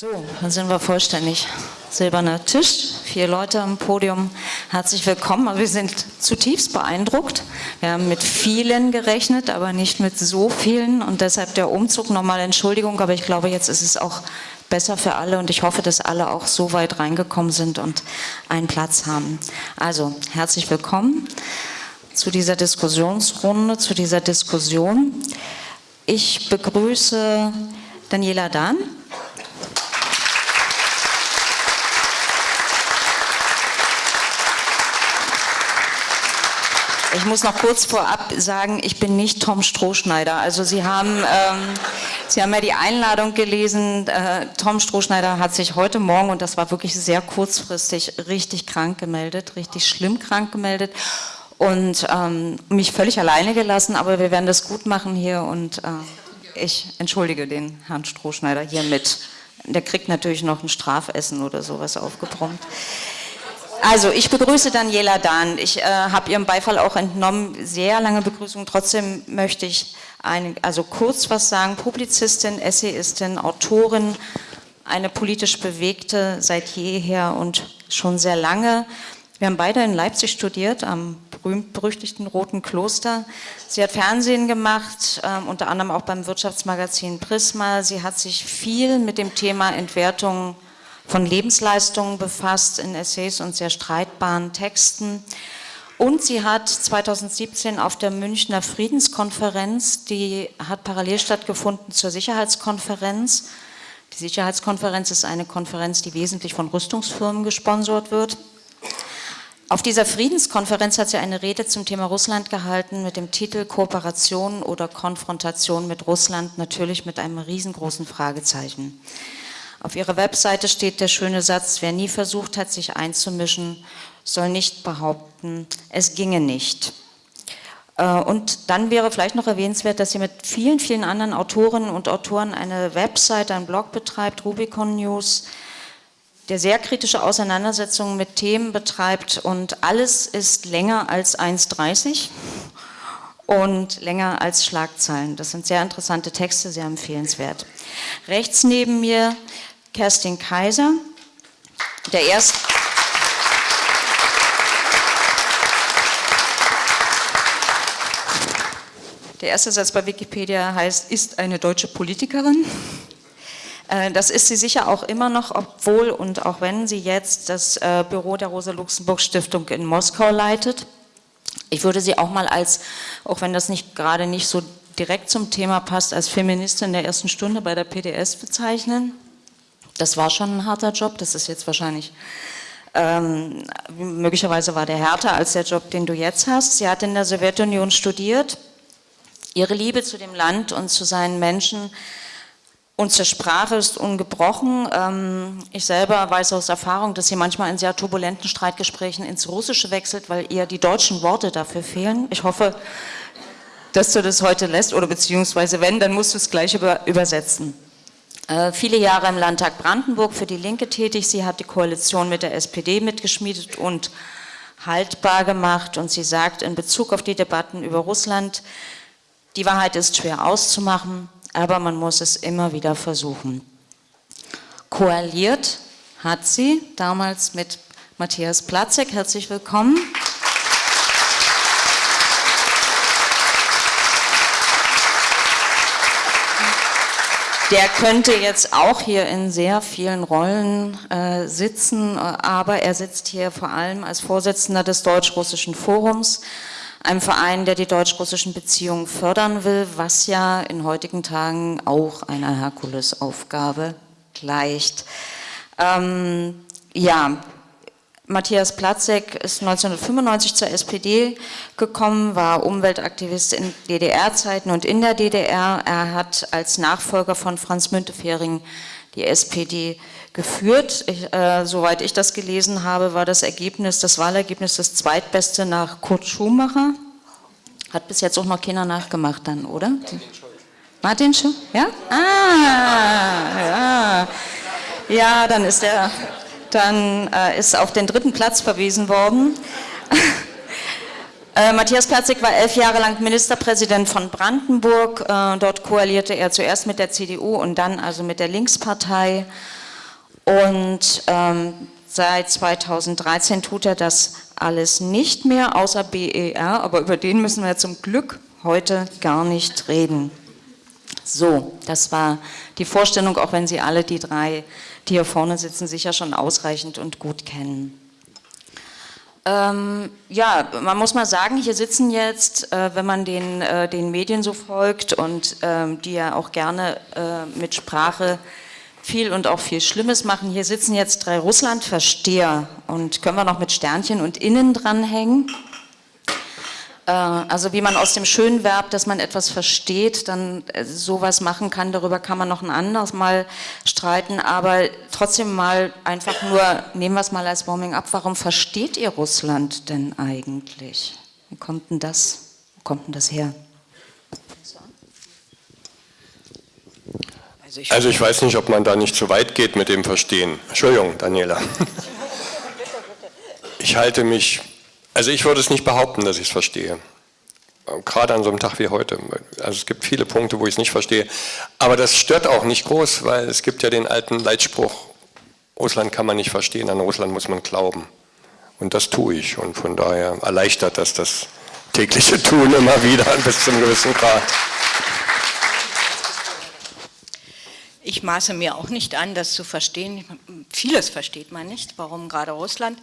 So, dann sind wir vollständig. Silberner Tisch, vier Leute am Podium. Herzlich willkommen. Wir sind zutiefst beeindruckt. Wir haben mit vielen gerechnet, aber nicht mit so vielen. Und deshalb der Umzug. Nochmal Entschuldigung, aber ich glaube, jetzt ist es auch besser für alle. Und ich hoffe, dass alle auch so weit reingekommen sind und einen Platz haben. Also, herzlich willkommen zu dieser Diskussionsrunde, zu dieser Diskussion. Ich begrüße Daniela Dahn. Ich muss noch kurz vorab sagen, ich bin nicht Tom Strohschneider. Also Sie haben, ähm, Sie haben ja die Einladung gelesen. Äh, Tom Strohschneider hat sich heute Morgen, und das war wirklich sehr kurzfristig, richtig krank gemeldet, richtig schlimm krank gemeldet und ähm, mich völlig alleine gelassen. Aber wir werden das gut machen hier und äh, ich entschuldige den Herrn Strohschneider hiermit. Der kriegt natürlich noch ein Strafessen oder sowas aufgebrummt. Also, ich begrüße Daniela Dahn. Ich äh, habe ihrem Beifall auch entnommen. Sehr lange Begrüßung. Trotzdem möchte ich ein, also kurz was sagen. Publizistin, Essayistin, Autorin, eine politisch bewegte seit jeher und schon sehr lange. Wir haben beide in Leipzig studiert, am berühmt-berüchtigten Roten Kloster. Sie hat Fernsehen gemacht, äh, unter anderem auch beim Wirtschaftsmagazin Prisma. Sie hat sich viel mit dem Thema Entwertung von Lebensleistungen befasst in Essays und sehr streitbaren Texten. Und sie hat 2017 auf der Münchner Friedenskonferenz, die hat parallel stattgefunden zur Sicherheitskonferenz. Die Sicherheitskonferenz ist eine Konferenz, die wesentlich von Rüstungsfirmen gesponsert wird. Auf dieser Friedenskonferenz hat sie eine Rede zum Thema Russland gehalten mit dem Titel Kooperation oder Konfrontation mit Russland, natürlich mit einem riesengroßen Fragezeichen. Auf ihrer Webseite steht der schöne Satz, wer nie versucht hat, sich einzumischen, soll nicht behaupten, es ginge nicht. Äh, und dann wäre vielleicht noch erwähnenswert, dass sie mit vielen, vielen anderen Autorinnen und Autoren eine Webseite, einen Blog betreibt, Rubicon News, der sehr kritische Auseinandersetzungen mit Themen betreibt und alles ist länger als 1,30 und länger als Schlagzeilen. Das sind sehr interessante Texte, sehr empfehlenswert. Rechts neben mir Kerstin Kaiser, der erste. Der erste Satz bei Wikipedia heißt, ist eine deutsche Politikerin. Äh, das ist sie sicher auch immer noch, obwohl und auch wenn sie jetzt das äh, Büro der Rosa-Luxemburg-Stiftung in Moskau leitet. Ich würde sie auch mal als, auch wenn das nicht gerade nicht so direkt zum Thema passt, als Feministin der ersten Stunde bei der PDS bezeichnen. Das war schon ein harter Job, das ist jetzt wahrscheinlich, ähm, möglicherweise war der härter als der Job, den du jetzt hast. Sie hat in der Sowjetunion studiert. Ihre Liebe zu dem Land und zu seinen Menschen und zur Sprache ist ungebrochen. Ähm, ich selber weiß aus Erfahrung, dass sie manchmal in sehr turbulenten Streitgesprächen ins Russische wechselt, weil ihr die deutschen Worte dafür fehlen. Ich hoffe, dass du das heute lässt oder beziehungsweise wenn, dann musst du es gleich über, übersetzen. Äh, viele Jahre im Landtag Brandenburg für die Linke tätig. Sie hat die Koalition mit der SPD mitgeschmiedet und haltbar gemacht. Und sie sagt in Bezug auf die Debatten über Russland, die Wahrheit ist schwer auszumachen, aber man muss es immer wieder versuchen. Koaliert hat sie damals mit Matthias Platzek. Herzlich willkommen. Der könnte jetzt auch hier in sehr vielen Rollen äh, sitzen, aber er sitzt hier vor allem als Vorsitzender des Deutsch-Russischen Forums, einem Verein, der die deutsch-russischen Beziehungen fördern will, was ja in heutigen Tagen auch einer Herkulesaufgabe gleicht. Ähm, ja, Matthias Platzek ist 1995 zur SPD gekommen, war Umweltaktivist in DDR-Zeiten und in der DDR. Er hat als Nachfolger von Franz Müntefering die SPD geführt. Ich, äh, soweit ich das gelesen habe, war das Ergebnis, das Wahlergebnis das zweitbeste nach Kurt Schumacher. Hat bis jetzt auch noch keiner nachgemacht dann, oder? Martin Schuh? Ja? Ah, ja. Ja, dann ist er dann äh, ist auf den dritten Platz verwiesen worden. äh, Matthias Platzig war elf Jahre lang Ministerpräsident von Brandenburg. Äh, dort koalierte er zuerst mit der CDU und dann also mit der Linkspartei. Und ähm, seit 2013 tut er das alles nicht mehr, außer BER, aber über den müssen wir zum Glück heute gar nicht reden. So, das war die Vorstellung, auch wenn Sie alle die drei, die hier vorne sitzen, sicher schon ausreichend und gut kennen. Ähm, ja, man muss mal sagen, hier sitzen jetzt, äh, wenn man den, äh, den Medien so folgt und ähm, die ja auch gerne äh, mit Sprache viel und auch viel Schlimmes machen, hier sitzen jetzt drei Russlandversteher und können wir noch mit Sternchen und Innen dranhängen. Äh, also wie man aus dem schönen Verb, dass man etwas versteht, dann äh, sowas machen kann, darüber kann man noch ein anderes Mal streiten, aber trotzdem mal einfach nur, nehmen wir es mal als Warming up, warum versteht ihr Russland denn eigentlich? Wie kommt denn das, wo kommt denn das her? Also ich, also ich weiß nicht, ob man da nicht zu weit geht mit dem Verstehen. Entschuldigung, Daniela. Ich halte mich also ich würde es nicht behaupten, dass ich es verstehe. Gerade an so einem Tag wie heute. Also es gibt viele Punkte, wo ich es nicht verstehe. Aber das stört auch nicht groß, weil es gibt ja den alten Leitspruch, Russland kann man nicht verstehen, an Russland muss man glauben. Und das tue ich. Und von daher erleichtert das das tägliche Tun immer wieder bis zum gewissen Grad. Ich maße mir auch nicht an, das zu verstehen. Vieles versteht man nicht, warum gerade Russland.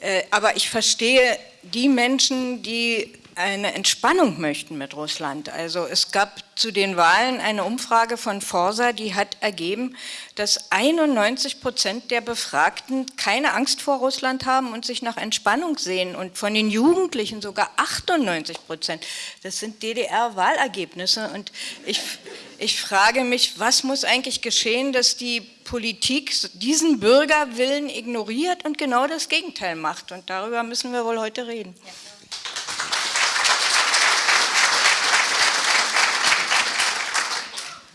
Äh, aber ich verstehe die Menschen, die eine Entspannung möchten mit Russland. Also es gab zu den Wahlen eine Umfrage von Forsa, die hat ergeben, dass 91 Prozent der Befragten keine Angst vor Russland haben und sich nach Entspannung sehen und von den Jugendlichen sogar 98 Prozent. Das sind DDR-Wahlergebnisse und ich, ich frage mich, was muss eigentlich geschehen, dass die Politik diesen Bürgerwillen ignoriert und genau das Gegenteil macht und darüber müssen wir wohl heute reden. Ja.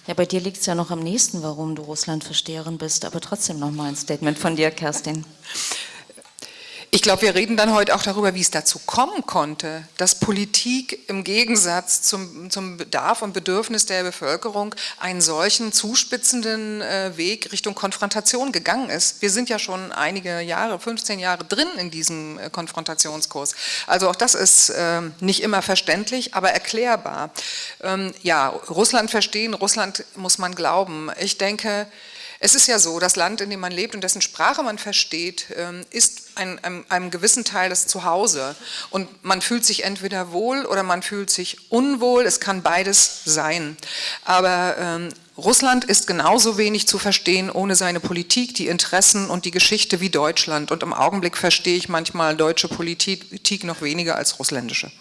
Ja, bei dir liegt es ja noch am nächsten, warum du Russlandversteherin bist, aber trotzdem noch mal ein Statement von dir, Kerstin. Ich glaube, wir reden dann heute auch darüber, wie es dazu kommen konnte, dass Politik im Gegensatz zum, zum Bedarf und Bedürfnis der Bevölkerung einen solchen zuspitzenden äh, Weg Richtung Konfrontation gegangen ist. Wir sind ja schon einige Jahre, 15 Jahre drin in diesem äh, Konfrontationskurs. Also auch das ist äh, nicht immer verständlich, aber erklärbar. Ähm, ja, Russland verstehen, Russland muss man glauben. Ich denke, es ist ja so, das Land, in dem man lebt und dessen Sprache man versteht, ähm, ist ein, einem, einem gewissen Teil das Zuhause. Und man fühlt sich entweder wohl oder man fühlt sich unwohl. Es kann beides sein. Aber ähm, Russland ist genauso wenig zu verstehen ohne seine Politik, die Interessen und die Geschichte wie Deutschland. Und im Augenblick verstehe ich manchmal deutsche Politik noch weniger als russländische.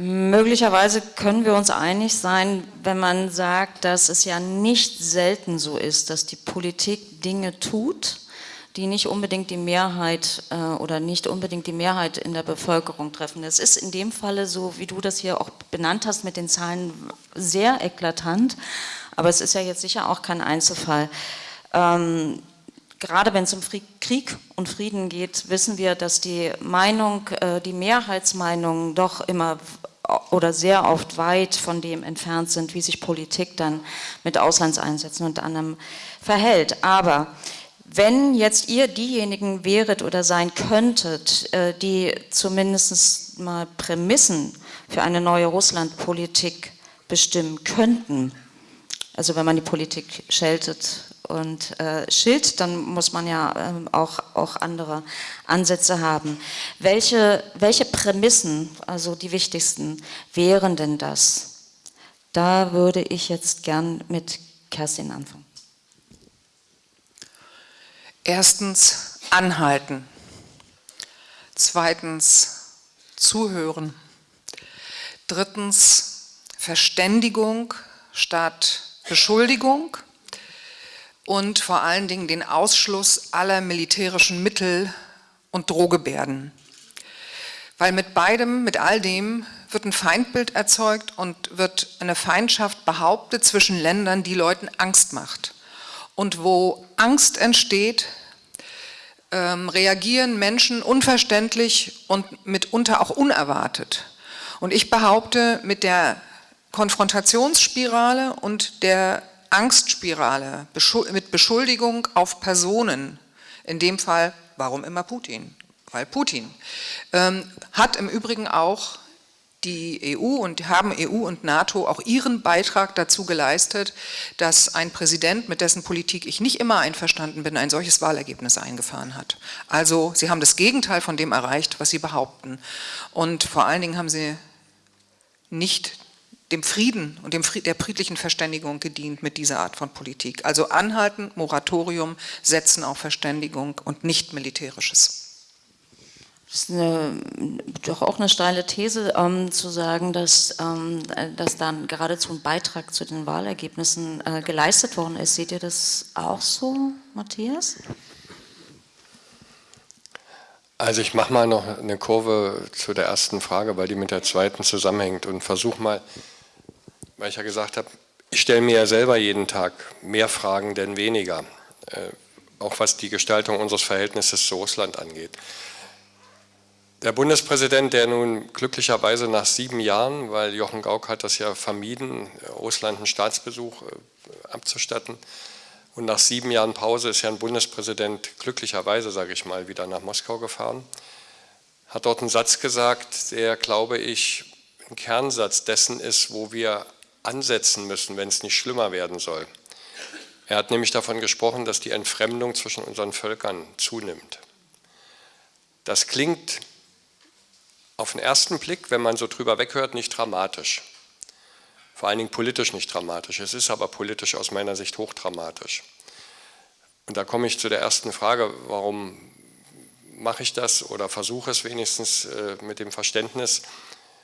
Möglicherweise können wir uns einig sein, wenn man sagt, dass es ja nicht selten so ist, dass die Politik Dinge tut, die nicht unbedingt die Mehrheit äh, oder nicht unbedingt die Mehrheit in der Bevölkerung treffen. Das ist in dem Falle so, wie du das hier auch benannt hast mit den Zahlen, sehr eklatant, aber es ist ja jetzt sicher auch kein Einzelfall. Ähm, gerade wenn es um Krieg und Frieden geht, wissen wir, dass die Meinung, äh, die Mehrheitsmeinungen doch immer oder sehr oft weit von dem entfernt sind, wie sich Politik dann mit Auslandseinsätzen und anderem verhält. Aber wenn jetzt ihr diejenigen wäret oder sein könntet, äh, die zumindest mal Prämissen für eine neue Russlandpolitik bestimmen könnten, also wenn man die Politik scheltet und äh, Schild, dann muss man ja äh, auch, auch andere Ansätze haben. Welche, welche Prämissen, also die wichtigsten, wären denn das? Da würde ich jetzt gern mit Kerstin anfangen. Erstens anhalten. Zweitens zuhören. Drittens Verständigung statt Beschuldigung und vor allen Dingen den Ausschluss aller militärischen Mittel und Drohgebärden. Weil mit beidem, mit all dem wird ein Feindbild erzeugt und wird eine Feindschaft behauptet zwischen Ländern, die Leuten Angst macht. Und wo Angst entsteht, ähm, reagieren Menschen unverständlich und mitunter auch unerwartet. Und ich behaupte, mit der Konfrontationsspirale und der Angstspirale mit Beschuldigung auf Personen, in dem Fall, warum immer Putin? Weil Putin. Ähm, hat im Übrigen auch die EU und haben EU und NATO auch ihren Beitrag dazu geleistet, dass ein Präsident, mit dessen Politik ich nicht immer einverstanden bin, ein solches Wahlergebnis eingefahren hat. Also sie haben das Gegenteil von dem erreicht, was sie behaupten. Und vor allen Dingen haben sie nicht dem Frieden und dem Fried, der friedlichen Verständigung gedient mit dieser Art von Politik. Also anhalten, Moratorium, setzen auf Verständigung und nicht militärisches. Das ist eine, doch auch eine steile These, ähm, zu sagen, dass, ähm, dass dann geradezu ein Beitrag zu den Wahlergebnissen äh, geleistet worden ist. Seht ihr das auch so, Matthias? Also ich mache mal noch eine Kurve zu der ersten Frage, weil die mit der zweiten zusammenhängt und versuche mal, weil ich ja gesagt habe, ich stelle mir ja selber jeden Tag mehr Fragen denn weniger, äh, auch was die Gestaltung unseres Verhältnisses zu Russland angeht. Der Bundespräsident, der nun glücklicherweise nach sieben Jahren, weil Jochen Gauck hat das ja vermieden, Russland einen Staatsbesuch äh, abzustatten, und nach sieben Jahren Pause ist ja ein Bundespräsident glücklicherweise, sage ich mal, wieder nach Moskau gefahren, hat dort einen Satz gesagt, der, glaube ich, ein Kernsatz dessen ist, wo wir ansetzen müssen, wenn es nicht schlimmer werden soll. Er hat nämlich davon gesprochen, dass die Entfremdung zwischen unseren Völkern zunimmt. Das klingt auf den ersten Blick, wenn man so drüber weghört, nicht dramatisch. Vor allen Dingen politisch nicht dramatisch. Es ist aber politisch aus meiner Sicht hochdramatisch. Und da komme ich zu der ersten Frage, warum mache ich das oder versuche es wenigstens äh, mit dem Verständnis.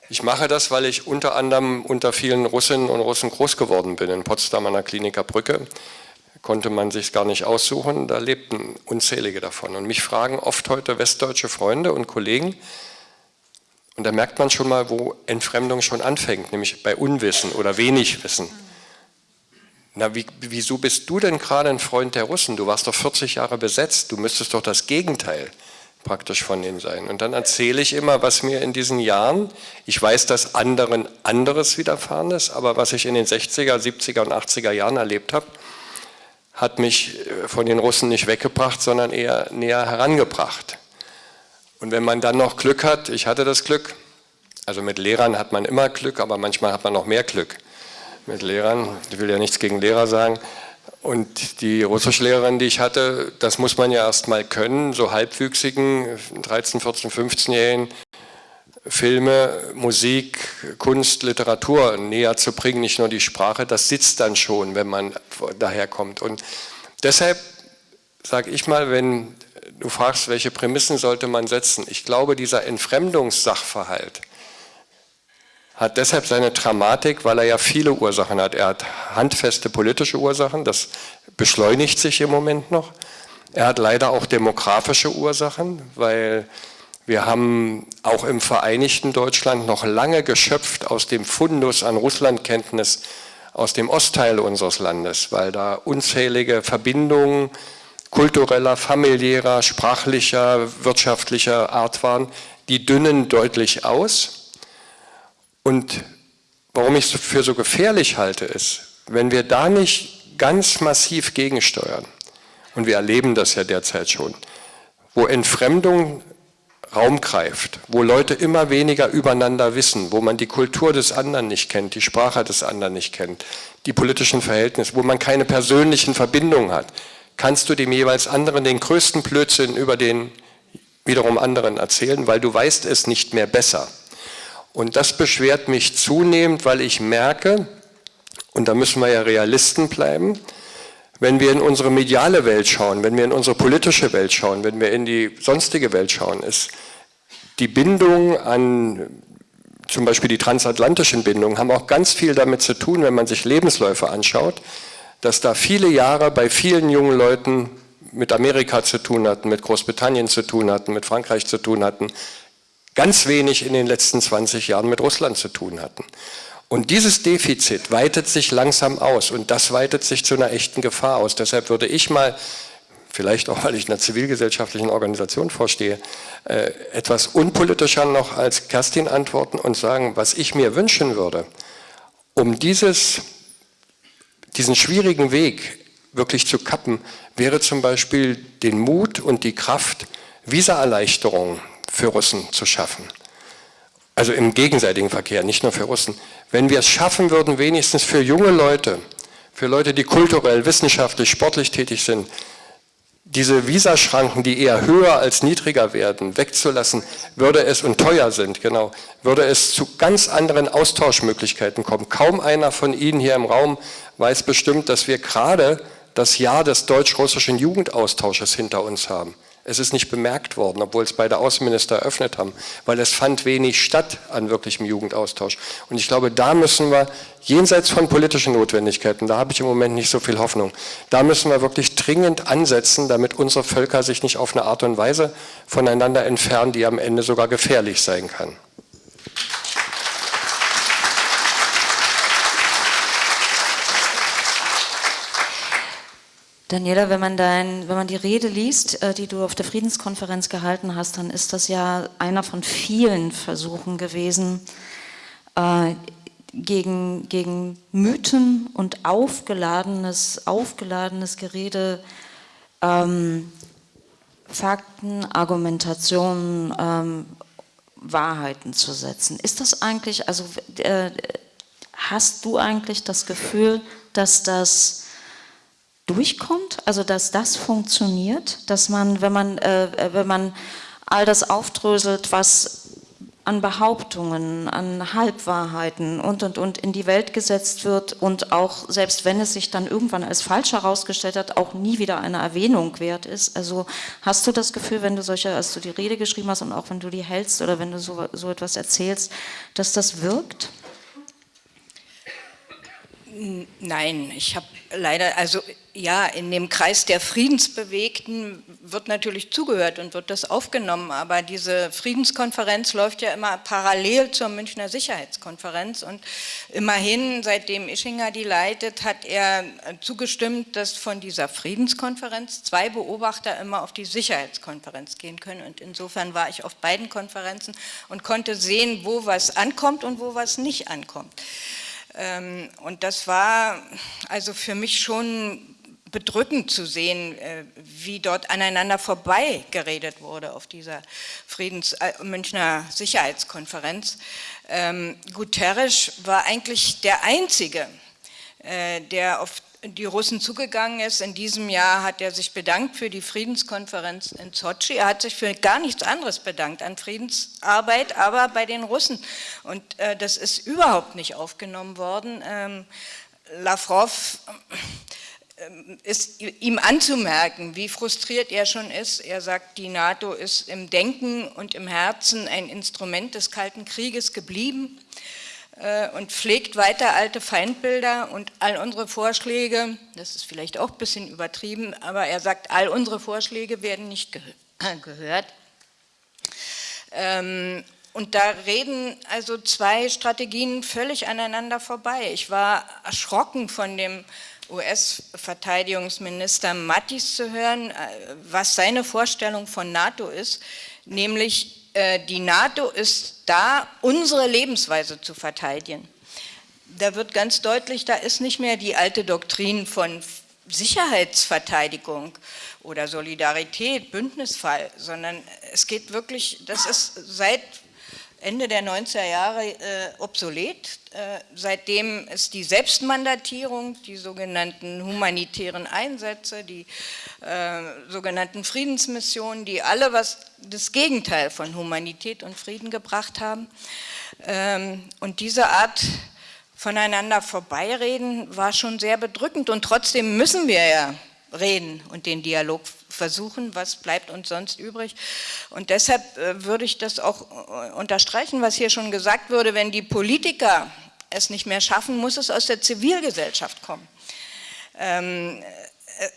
Ich mache das, weil ich unter anderem unter vielen Russinnen und Russen groß geworden bin. In Potsdam an der Kliniker Brücke konnte man sich gar nicht aussuchen, da lebten unzählige davon. Und mich fragen oft heute westdeutsche Freunde und Kollegen, und da merkt man schon mal, wo Entfremdung schon anfängt, nämlich bei Unwissen oder wenig Wissen. Na, wie, wieso bist du denn gerade ein Freund der Russen? Du warst doch 40 Jahre besetzt, du müsstest doch das Gegenteil praktisch von ihnen sein. Und dann erzähle ich immer, was mir in diesen Jahren, ich weiß, dass anderen anderes widerfahren ist, aber was ich in den 60er, 70er und 80er Jahren erlebt habe, hat mich äh, von den Russen nicht weggebracht, sondern eher näher herangebracht. Und wenn man dann noch Glück hat, ich hatte das Glück, also mit Lehrern hat man immer Glück, aber manchmal hat man noch mehr Glück. Mit Lehrern, ich will ja nichts gegen Lehrer sagen, und die Russischlehrerin, die ich hatte, das muss man ja erst mal können, so halbwüchsigen, 13, 14, 15-Jährigen, Filme, Musik, Kunst, Literatur näher zu bringen, nicht nur die Sprache, das sitzt dann schon, wenn man daherkommt. Und deshalb sage ich mal, wenn du fragst, welche Prämissen sollte man setzen. Ich glaube, dieser Entfremdungssachverhalt hat deshalb seine Dramatik, weil er ja viele Ursachen hat. Er hat handfeste politische Ursachen, das beschleunigt sich im Moment noch. Er hat leider auch demografische Ursachen, weil wir haben auch im Vereinigten Deutschland noch lange geschöpft aus dem Fundus an Russlandkenntnis aus dem Ostteil unseres Landes, weil da unzählige Verbindungen kultureller, familiärer, sprachlicher, wirtschaftlicher Art waren, die dünnen deutlich aus. Und warum ich es für so gefährlich halte, ist, wenn wir da nicht ganz massiv gegensteuern, und wir erleben das ja derzeit schon, wo Entfremdung Raum greift, wo Leute immer weniger übereinander wissen, wo man die Kultur des anderen nicht kennt, die Sprache des anderen nicht kennt, die politischen Verhältnisse, wo man keine persönlichen Verbindungen hat, kannst du dem jeweils anderen den größten Blödsinn über den wiederum anderen erzählen, weil du weißt es nicht mehr besser. Und das beschwert mich zunehmend, weil ich merke, und da müssen wir ja Realisten bleiben, wenn wir in unsere mediale Welt schauen, wenn wir in unsere politische Welt schauen, wenn wir in die sonstige Welt schauen, ist die Bindung an zum Beispiel die transatlantischen Bindungen haben auch ganz viel damit zu tun, wenn man sich Lebensläufe anschaut, dass da viele Jahre bei vielen jungen Leuten mit Amerika zu tun hatten, mit Großbritannien zu tun hatten, mit Frankreich zu tun hatten, ganz wenig in den letzten 20 Jahren mit Russland zu tun hatten. Und dieses Defizit weitet sich langsam aus und das weitet sich zu einer echten Gefahr aus. Deshalb würde ich mal, vielleicht auch weil ich einer zivilgesellschaftlichen Organisation vorstehe, äh, etwas unpolitischer noch als Kerstin antworten und sagen, was ich mir wünschen würde, um dieses, diesen schwierigen Weg wirklich zu kappen, wäre zum Beispiel den Mut und die Kraft, Visaerleichterungen für Russen zu schaffen. Also im gegenseitigen Verkehr, nicht nur für Russen. Wenn wir es schaffen würden, wenigstens für junge Leute, für Leute, die kulturell, wissenschaftlich, sportlich tätig sind, diese Visaschranken, die eher höher als niedriger werden, wegzulassen, würde es, und teuer sind, genau, würde es zu ganz anderen Austauschmöglichkeiten kommen. Kaum einer von Ihnen hier im Raum weiß bestimmt, dass wir gerade das Jahr des deutsch-russischen Jugendaustausches hinter uns haben. Es ist nicht bemerkt worden, obwohl es beide Außenminister eröffnet haben, weil es fand wenig statt an wirklichem Jugendaustausch. Und ich glaube, da müssen wir, jenseits von politischen Notwendigkeiten, da habe ich im Moment nicht so viel Hoffnung, da müssen wir wirklich dringend ansetzen, damit unsere Völker sich nicht auf eine Art und Weise voneinander entfernen, die am Ende sogar gefährlich sein kann. Daniela, wenn man, dein, wenn man die Rede liest, äh, die du auf der Friedenskonferenz gehalten hast, dann ist das ja einer von vielen Versuchen gewesen, äh, gegen, gegen Mythen und aufgeladenes, aufgeladenes Gerede, ähm, Fakten, Argumentationen, ähm, Wahrheiten zu setzen. Ist das eigentlich, also äh, hast du eigentlich das Gefühl, dass das durchkommt, also dass das funktioniert, dass man, wenn man, äh, wenn man all das aufdröselt, was an Behauptungen, an Halbwahrheiten und, und, und in die Welt gesetzt wird und auch, selbst wenn es sich dann irgendwann als falsch herausgestellt hat, auch nie wieder eine Erwähnung wert ist. Also hast du das Gefühl, wenn du solche, als du die Rede geschrieben hast und auch wenn du die hältst oder wenn du so, so etwas erzählst, dass das wirkt? Nein, ich habe leider, also ja, in dem Kreis der Friedensbewegten wird natürlich zugehört und wird das aufgenommen, aber diese Friedenskonferenz läuft ja immer parallel zur Münchner Sicherheitskonferenz und immerhin, seitdem Ischinger die leitet, hat er zugestimmt, dass von dieser Friedenskonferenz zwei Beobachter immer auf die Sicherheitskonferenz gehen können und insofern war ich auf beiden Konferenzen und konnte sehen, wo was ankommt und wo was nicht ankommt. Ähm, und das war also für mich schon bedrückend zu sehen, äh, wie dort aneinander vorbei geredet wurde auf dieser Friedens äh, Münchner Sicherheitskonferenz. Ähm, Guterres war eigentlich der Einzige, äh, der auf die Russen zugegangen ist. In diesem Jahr hat er sich bedankt für die Friedenskonferenz in Sochi. Er hat sich für gar nichts anderes bedankt an Friedensarbeit, aber bei den Russen. Und äh, das ist überhaupt nicht aufgenommen worden. Ähm, Lavrov äh, ist ihm anzumerken, wie frustriert er schon ist. Er sagt, die NATO ist im Denken und im Herzen ein Instrument des Kalten Krieges geblieben. Äh, und pflegt weiter alte Feindbilder und all unsere Vorschläge, das ist vielleicht auch ein bisschen übertrieben, aber er sagt, all unsere Vorschläge werden nicht geh gehört. Ähm, und da reden also zwei Strategien völlig aneinander vorbei. Ich war erschrocken von dem US-Verteidigungsminister Mattis zu hören, äh, was seine Vorstellung von NATO ist, nämlich die NATO ist da, unsere Lebensweise zu verteidigen. Da wird ganz deutlich, da ist nicht mehr die alte Doktrin von Sicherheitsverteidigung oder Solidarität, Bündnisfall, sondern es geht wirklich, das ist seit Ende der 90er Jahre äh, obsolet. Äh, seitdem ist die Selbstmandatierung, die sogenannten humanitären Einsätze, die äh, sogenannten Friedensmissionen, die alle was das Gegenteil von Humanität und Frieden gebracht haben. Ähm, und diese Art voneinander vorbeireden war schon sehr bedrückend und trotzdem müssen wir ja reden und den Dialog versuchen, was bleibt uns sonst übrig. Und deshalb äh, würde ich das auch äh, unterstreichen, was hier schon gesagt wurde, wenn die Politiker es nicht mehr schaffen, muss es aus der Zivilgesellschaft kommen. Ähm, äh,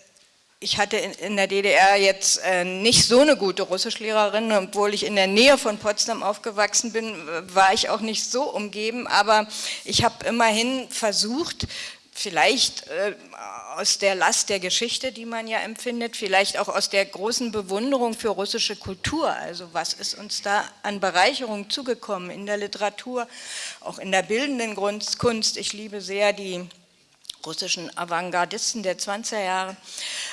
ich hatte in der DDR jetzt nicht so eine gute Russischlehrerin, obwohl ich in der Nähe von Potsdam aufgewachsen bin, war ich auch nicht so umgeben, aber ich habe immerhin versucht, vielleicht äh, aus der Last der Geschichte, die man ja empfindet, vielleicht auch aus der großen Bewunderung für russische Kultur. Also was ist uns da an Bereicherung zugekommen in der Literatur, auch in der bildenden Kunst. Ich liebe sehr die russischen Avantgardisten der 20er Jahre.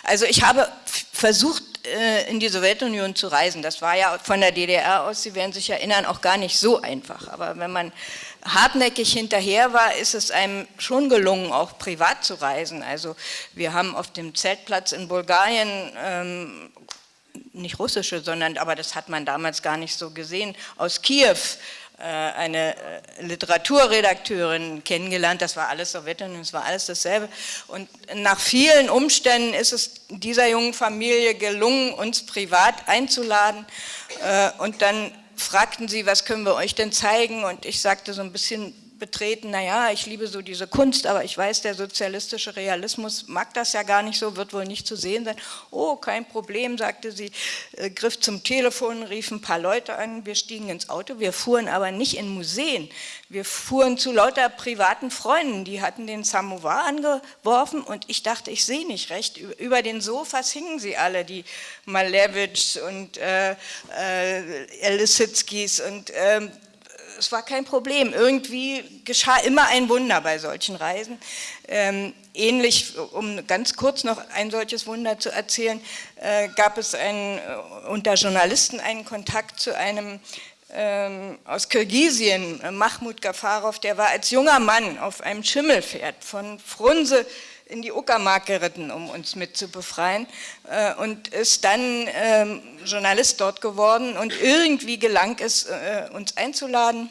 Also ich habe versucht, äh, in die Sowjetunion zu reisen. Das war ja von der DDR aus, Sie werden sich erinnern, auch gar nicht so einfach. Aber wenn man hartnäckig hinterher war, ist es einem schon gelungen, auch privat zu reisen. Also wir haben auf dem Zeltplatz in Bulgarien ähm, nicht russische, sondern, aber das hat man damals gar nicht so gesehen, aus Kiew äh, eine äh, Literaturredakteurin kennengelernt, das war alles Sowjetunion, das war alles dasselbe. Und nach vielen Umständen ist es dieser jungen Familie gelungen, uns privat einzuladen äh, und dann fragten sie, was können wir euch denn zeigen? Und ich sagte so ein bisschen betreten, naja, ich liebe so diese Kunst, aber ich weiß, der sozialistische Realismus mag das ja gar nicht so, wird wohl nicht zu sehen sein. Oh, kein Problem, sagte sie, äh, griff zum Telefon, rief ein paar Leute an, wir stiegen ins Auto, wir fuhren aber nicht in Museen, wir fuhren zu lauter privaten Freunden, die hatten den Samovar angeworfen und ich dachte, ich sehe nicht recht, über den Sofas hingen sie alle, die Malevich und äh, äh, Elisitskis und äh, es war kein Problem. Irgendwie geschah immer ein Wunder bei solchen Reisen. Ähm, ähnlich, um ganz kurz noch ein solches Wunder zu erzählen, äh, gab es einen, äh, unter Journalisten einen Kontakt zu einem ähm, aus Kirgisien, äh, Mahmoud Gafarov, der war als junger Mann auf einem Schimmelpferd von Frunse in die Uckermark geritten, um uns mit zu befreien äh, und ist dann ähm, Journalist dort geworden und irgendwie gelang es, äh, uns einzuladen.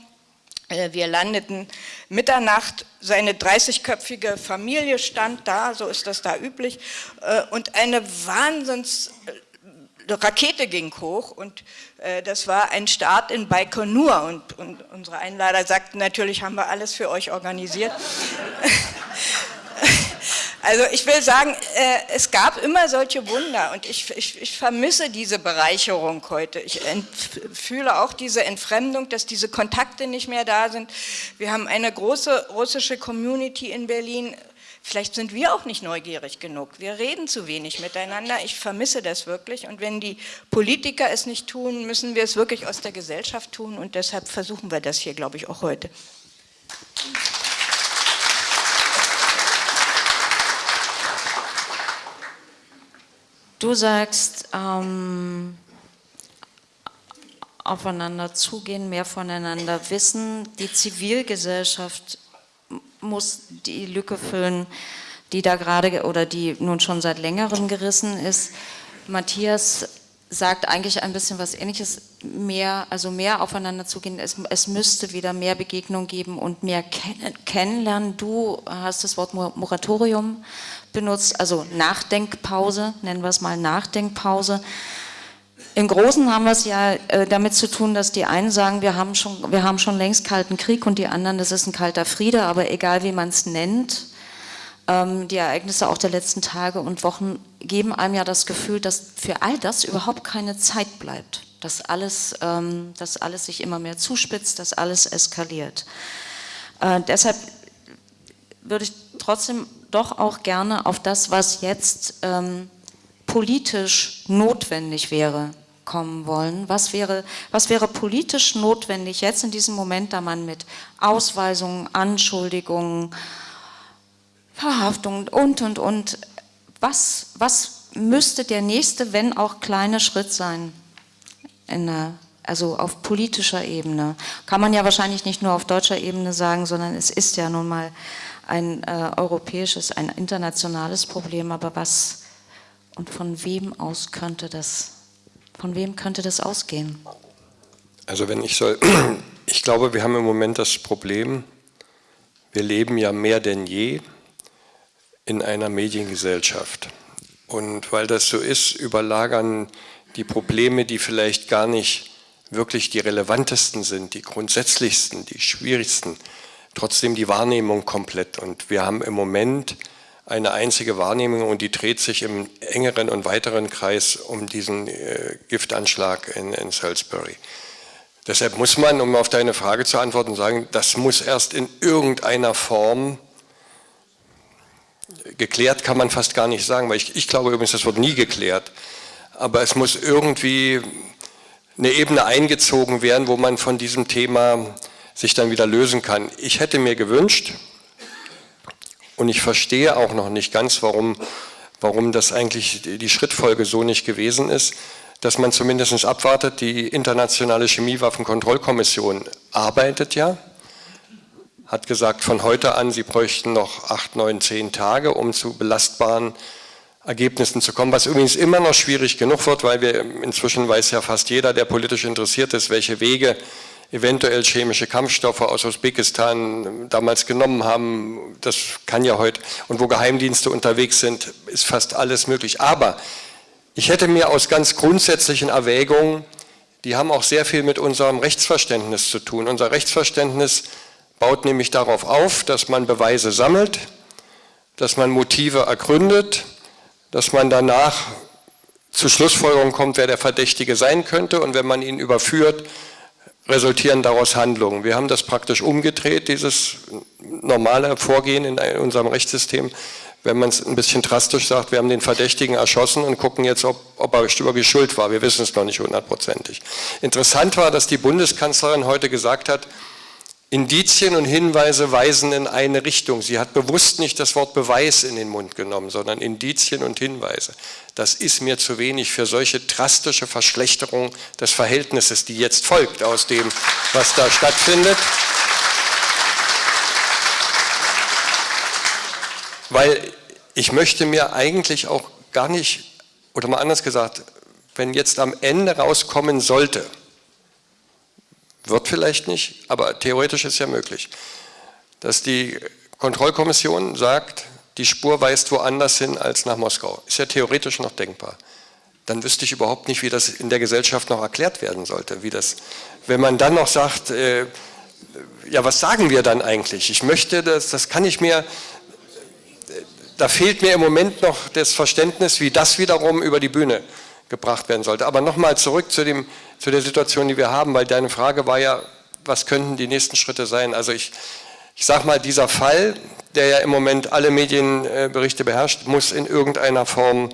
Äh, wir landeten Mitternacht, seine 30-köpfige Familie stand da, so ist das da üblich, und eine Wahnsinns Rakete ging hoch und äh, das war ein Start in Baikonur und, und unsere Einlader sagten, natürlich haben wir alles für euch organisiert. Also ich will sagen, äh, es gab immer solche Wunder und ich, ich, ich vermisse diese Bereicherung heute. Ich fühle auch diese Entfremdung, dass diese Kontakte nicht mehr da sind. Wir haben eine große russische Community in Berlin. Vielleicht sind wir auch nicht neugierig genug. Wir reden zu wenig miteinander. Ich vermisse das wirklich. Und wenn die Politiker es nicht tun, müssen wir es wirklich aus der Gesellschaft tun. Und deshalb versuchen wir das hier, glaube ich, auch heute. Du sagst, ähm, aufeinander zugehen, mehr voneinander wissen. Die Zivilgesellschaft muss die Lücke füllen, die da gerade oder die nun schon seit längerem gerissen ist. Matthias sagt eigentlich ein bisschen was Ähnliches, mehr, also mehr aufeinander zugehen. Es, es müsste wieder mehr Begegnung geben und mehr kennen, kennenlernen. Du hast das Wort Moratorium benutzt, also Nachdenkpause, nennen wir es mal Nachdenkpause. Im Großen haben wir es ja äh, damit zu tun, dass die einen sagen, wir haben, schon, wir haben schon längst Kalten Krieg und die anderen, das ist ein kalter Friede, aber egal wie man es nennt, die Ereignisse auch der letzten Tage und Wochen geben einem ja das Gefühl, dass für all das überhaupt keine Zeit bleibt, dass alles, ähm, dass alles sich immer mehr zuspitzt, dass alles eskaliert. Äh, deshalb würde ich trotzdem doch auch gerne auf das, was jetzt ähm, politisch notwendig wäre, kommen wollen. Was wäre, was wäre politisch notwendig jetzt in diesem Moment, da man mit Ausweisungen, Anschuldigungen, Verhaftung und, und, und. Was, was müsste der nächste, wenn auch kleine Schritt sein? Der, also auf politischer Ebene. Kann man ja wahrscheinlich nicht nur auf deutscher Ebene sagen, sondern es ist ja nun mal ein äh, europäisches, ein internationales Problem. Aber was und von wem aus könnte das, von wem könnte das ausgehen? Also wenn ich soll, ich glaube, wir haben im Moment das Problem, wir leben ja mehr denn je in einer Mediengesellschaft. Und weil das so ist, überlagern die Probleme, die vielleicht gar nicht wirklich die relevantesten sind, die grundsätzlichsten, die schwierigsten, trotzdem die Wahrnehmung komplett. Und wir haben im Moment eine einzige Wahrnehmung und die dreht sich im engeren und weiteren Kreis um diesen äh, Giftanschlag in, in Salisbury. Deshalb muss man, um auf deine Frage zu antworten, sagen, das muss erst in irgendeiner Form geklärt kann man fast gar nicht sagen, weil ich, ich glaube übrigens, das wird nie geklärt. Aber es muss irgendwie eine Ebene eingezogen werden, wo man von diesem Thema sich dann wieder lösen kann. Ich hätte mir gewünscht, und ich verstehe auch noch nicht ganz, warum, warum das eigentlich die Schrittfolge so nicht gewesen ist, dass man zumindest abwartet, die internationale Chemiewaffenkontrollkommission arbeitet ja, hat gesagt, von heute an, sie bräuchten noch acht, neun, zehn Tage, um zu belastbaren Ergebnissen zu kommen, was übrigens immer noch schwierig genug wird, weil wir inzwischen weiß ja fast jeder, der politisch interessiert ist, welche Wege eventuell chemische Kampfstoffe aus Usbekistan damals genommen haben. Das kann ja heute, und wo Geheimdienste unterwegs sind, ist fast alles möglich. Aber ich hätte mir aus ganz grundsätzlichen Erwägungen, die haben auch sehr viel mit unserem Rechtsverständnis zu tun. Unser Rechtsverständnis baut nämlich darauf auf, dass man Beweise sammelt, dass man Motive ergründet, dass man danach zu Schlussfolgerungen kommt, wer der Verdächtige sein könnte und wenn man ihn überführt, resultieren daraus Handlungen. Wir haben das praktisch umgedreht, dieses normale Vorgehen in unserem Rechtssystem. Wenn man es ein bisschen drastisch sagt, wir haben den Verdächtigen erschossen und gucken jetzt, ob, ob er wirklich schuld war. Wir wissen es noch nicht hundertprozentig. Interessant war, dass die Bundeskanzlerin heute gesagt hat, Indizien und Hinweise weisen in eine Richtung. Sie hat bewusst nicht das Wort Beweis in den Mund genommen, sondern Indizien und Hinweise. Das ist mir zu wenig für solche drastische Verschlechterung des Verhältnisses, die jetzt folgt aus dem, was da stattfindet. Weil ich möchte mir eigentlich auch gar nicht, oder mal anders gesagt, wenn jetzt am Ende rauskommen sollte, wird vielleicht nicht, aber theoretisch ist ja möglich, dass die Kontrollkommission sagt, die Spur weist woanders hin als nach Moskau. Ist ja theoretisch noch denkbar. Dann wüsste ich überhaupt nicht, wie das in der Gesellschaft noch erklärt werden sollte. Wie das, wenn man dann noch sagt, äh, ja, was sagen wir dann eigentlich? Ich möchte, das, das kann ich mir, da fehlt mir im Moment noch das Verständnis, wie das wiederum über die Bühne gebracht werden sollte. Aber nochmal zurück zu, dem, zu der Situation, die wir haben, weil deine Frage war ja, was könnten die nächsten Schritte sein? Also ich, ich sage mal, dieser Fall, der ja im Moment alle Medienberichte beherrscht, muss in irgendeiner Form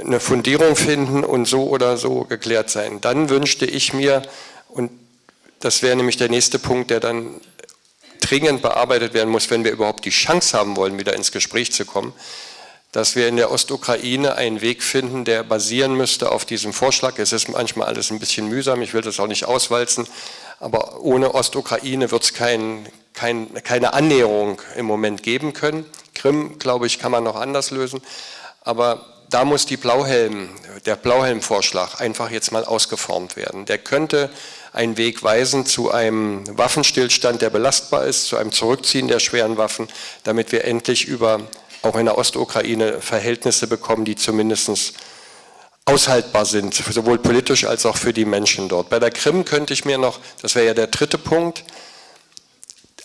eine Fundierung finden und so oder so geklärt sein. Dann wünschte ich mir, und das wäre nämlich der nächste Punkt, der dann dringend bearbeitet werden muss, wenn wir überhaupt die Chance haben wollen, wieder ins Gespräch zu kommen, dass wir in der Ostukraine einen Weg finden, der basieren müsste auf diesem Vorschlag. Es ist manchmal alles ein bisschen mühsam, ich will das auch nicht auswalzen, aber ohne Ostukraine wird es kein, kein, keine Annäherung im Moment geben können. Krim, glaube ich, kann man noch anders lösen, aber da muss die Blauhelm, der Blauhelm-Vorschlag einfach jetzt mal ausgeformt werden. Der könnte einen Weg weisen zu einem Waffenstillstand, der belastbar ist, zu einem Zurückziehen der schweren Waffen, damit wir endlich über auch in der Ostukraine Verhältnisse bekommen, die zumindest aushaltbar sind, sowohl politisch als auch für die Menschen dort. Bei der Krim könnte ich mir noch, das wäre ja der dritte Punkt,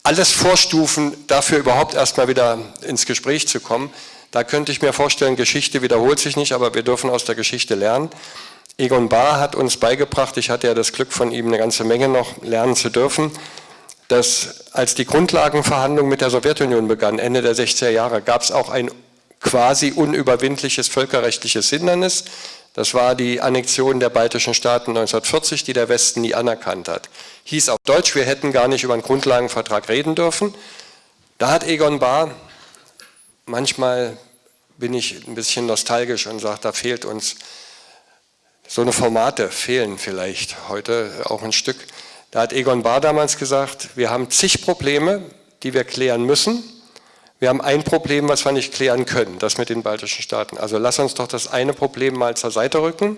alles vorstufen, dafür überhaupt erstmal wieder ins Gespräch zu kommen. Da könnte ich mir vorstellen, Geschichte wiederholt sich nicht, aber wir dürfen aus der Geschichte lernen. Egon Bahr hat uns beigebracht, ich hatte ja das Glück von ihm eine ganze Menge noch lernen zu dürfen, dass als die Grundlagenverhandlungen mit der Sowjetunion begannen, Ende der 60er Jahre, gab es auch ein quasi unüberwindliches völkerrechtliches Hindernis. Das war die Annexion der baltischen Staaten 1940, die der Westen nie anerkannt hat. Hieß auf Deutsch, wir hätten gar nicht über einen Grundlagenvertrag reden dürfen. Da hat Egon Bahr, manchmal bin ich ein bisschen nostalgisch und sage, da fehlt uns, so eine Formate fehlen vielleicht heute auch ein Stück. Da hat Egon Bahr damals gesagt, wir haben zig Probleme, die wir klären müssen. Wir haben ein Problem, was wir nicht klären können, das mit den baltischen Staaten. Also lass uns doch das eine Problem mal zur Seite rücken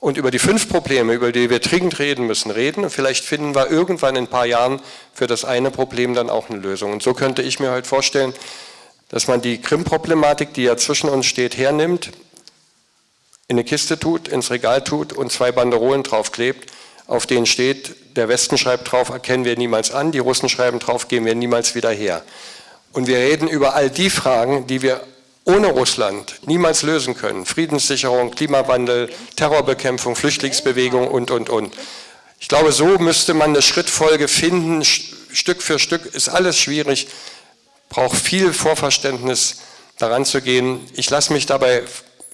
und über die fünf Probleme, über die wir dringend reden müssen, reden. Und vielleicht finden wir irgendwann in ein paar Jahren für das eine Problem dann auch eine Lösung. Und so könnte ich mir heute vorstellen, dass man die Krim-Problematik, die ja zwischen uns steht, hernimmt, in eine Kiste tut, ins Regal tut und zwei Banderolen draufklebt auf denen steht, der Westen schreibt drauf, erkennen wir niemals an, die Russen schreiben drauf, gehen wir niemals wieder her. Und wir reden über all die Fragen, die wir ohne Russland niemals lösen können. Friedenssicherung, Klimawandel, Terrorbekämpfung, Flüchtlingsbewegung und, und, und. Ich glaube, so müsste man eine Schrittfolge finden, Stück für Stück ist alles schwierig, braucht viel Vorverständnis daran zu gehen. Ich lasse mich dabei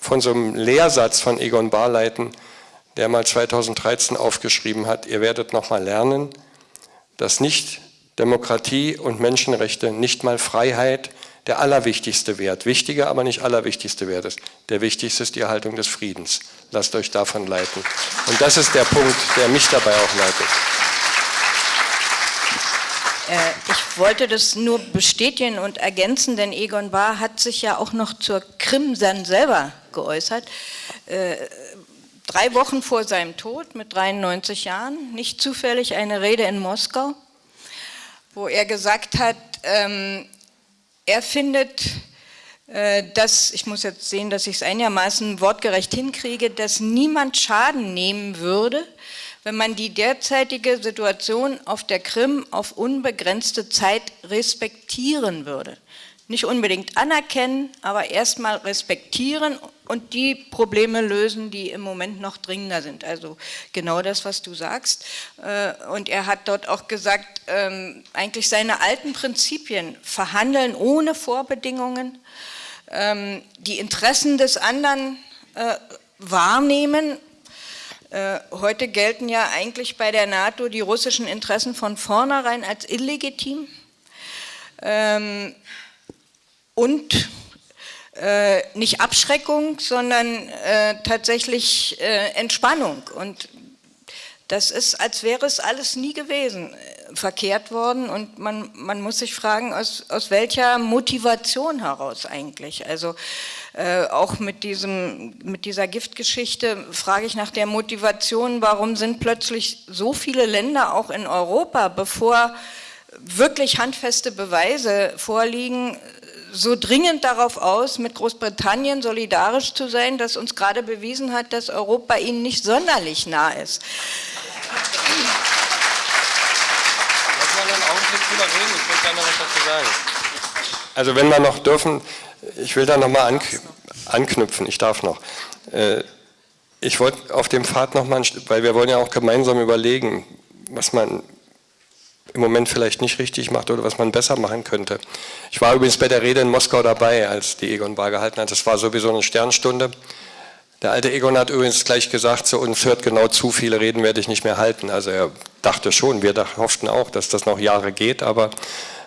von so einem Lehrsatz von Egon Bahr leiten, der mal 2013 aufgeschrieben hat, ihr werdet nochmal lernen, dass nicht Demokratie und Menschenrechte, nicht mal Freiheit der allerwichtigste Wert, wichtiger, aber nicht allerwichtigste Wert ist. Der wichtigste ist die Erhaltung des Friedens. Lasst euch davon leiten. Und das ist der Punkt, der mich dabei auch leitet. Äh, ich wollte das nur bestätigen und ergänzen, denn Egon Bahr hat sich ja auch noch zur Krim dann selber geäußert. Drei Wochen vor seinem Tod mit 93 Jahren, nicht zufällig eine Rede in Moskau, wo er gesagt hat, ähm, er findet, äh, dass, ich muss jetzt sehen, dass ich es einigermaßen wortgerecht hinkriege, dass niemand Schaden nehmen würde, wenn man die derzeitige Situation auf der Krim auf unbegrenzte Zeit respektieren würde. Nicht unbedingt anerkennen, aber erstmal respektieren und die Probleme lösen, die im Moment noch dringender sind. Also genau das, was du sagst. Äh, und er hat dort auch gesagt, ähm, eigentlich seine alten Prinzipien, verhandeln ohne Vorbedingungen, ähm, die Interessen des anderen äh, wahrnehmen äh, heute gelten ja eigentlich bei der NATO die russischen Interessen von vornherein als illegitim ähm, und äh, nicht Abschreckung, sondern äh, tatsächlich äh, Entspannung. Und das ist, als wäre es alles nie gewesen, äh, verkehrt worden. Und man, man muss sich fragen, aus, aus welcher Motivation heraus eigentlich. Also äh, auch mit, diesem, mit dieser Giftgeschichte frage ich nach der Motivation, warum sind plötzlich so viele Länder auch in Europa, bevor wirklich handfeste Beweise vorliegen, so dringend darauf aus, mit Großbritannien solidarisch zu sein, dass uns gerade bewiesen hat, dass Europa ihnen nicht sonderlich nah ist. Lass mal einen Augenblick drüber reden, ich möchte gerne was dazu sagen. Also wenn wir noch dürfen, ich will da nochmal anknüpfen, ich darf noch. Äh, ich wollte auf dem Pfad nochmal, weil wir wollen ja auch gemeinsam überlegen, was man im Moment vielleicht nicht richtig macht oder was man besser machen könnte. Ich war übrigens bei der Rede in Moskau dabei, als die Egon Bar gehalten hat. Das war sowieso eine Sternstunde. Der alte Egon hat übrigens gleich gesagt zu uns, hört genau zu, viele Reden werde ich nicht mehr halten. Also er dachte schon, wir hofften auch, dass das noch Jahre geht, aber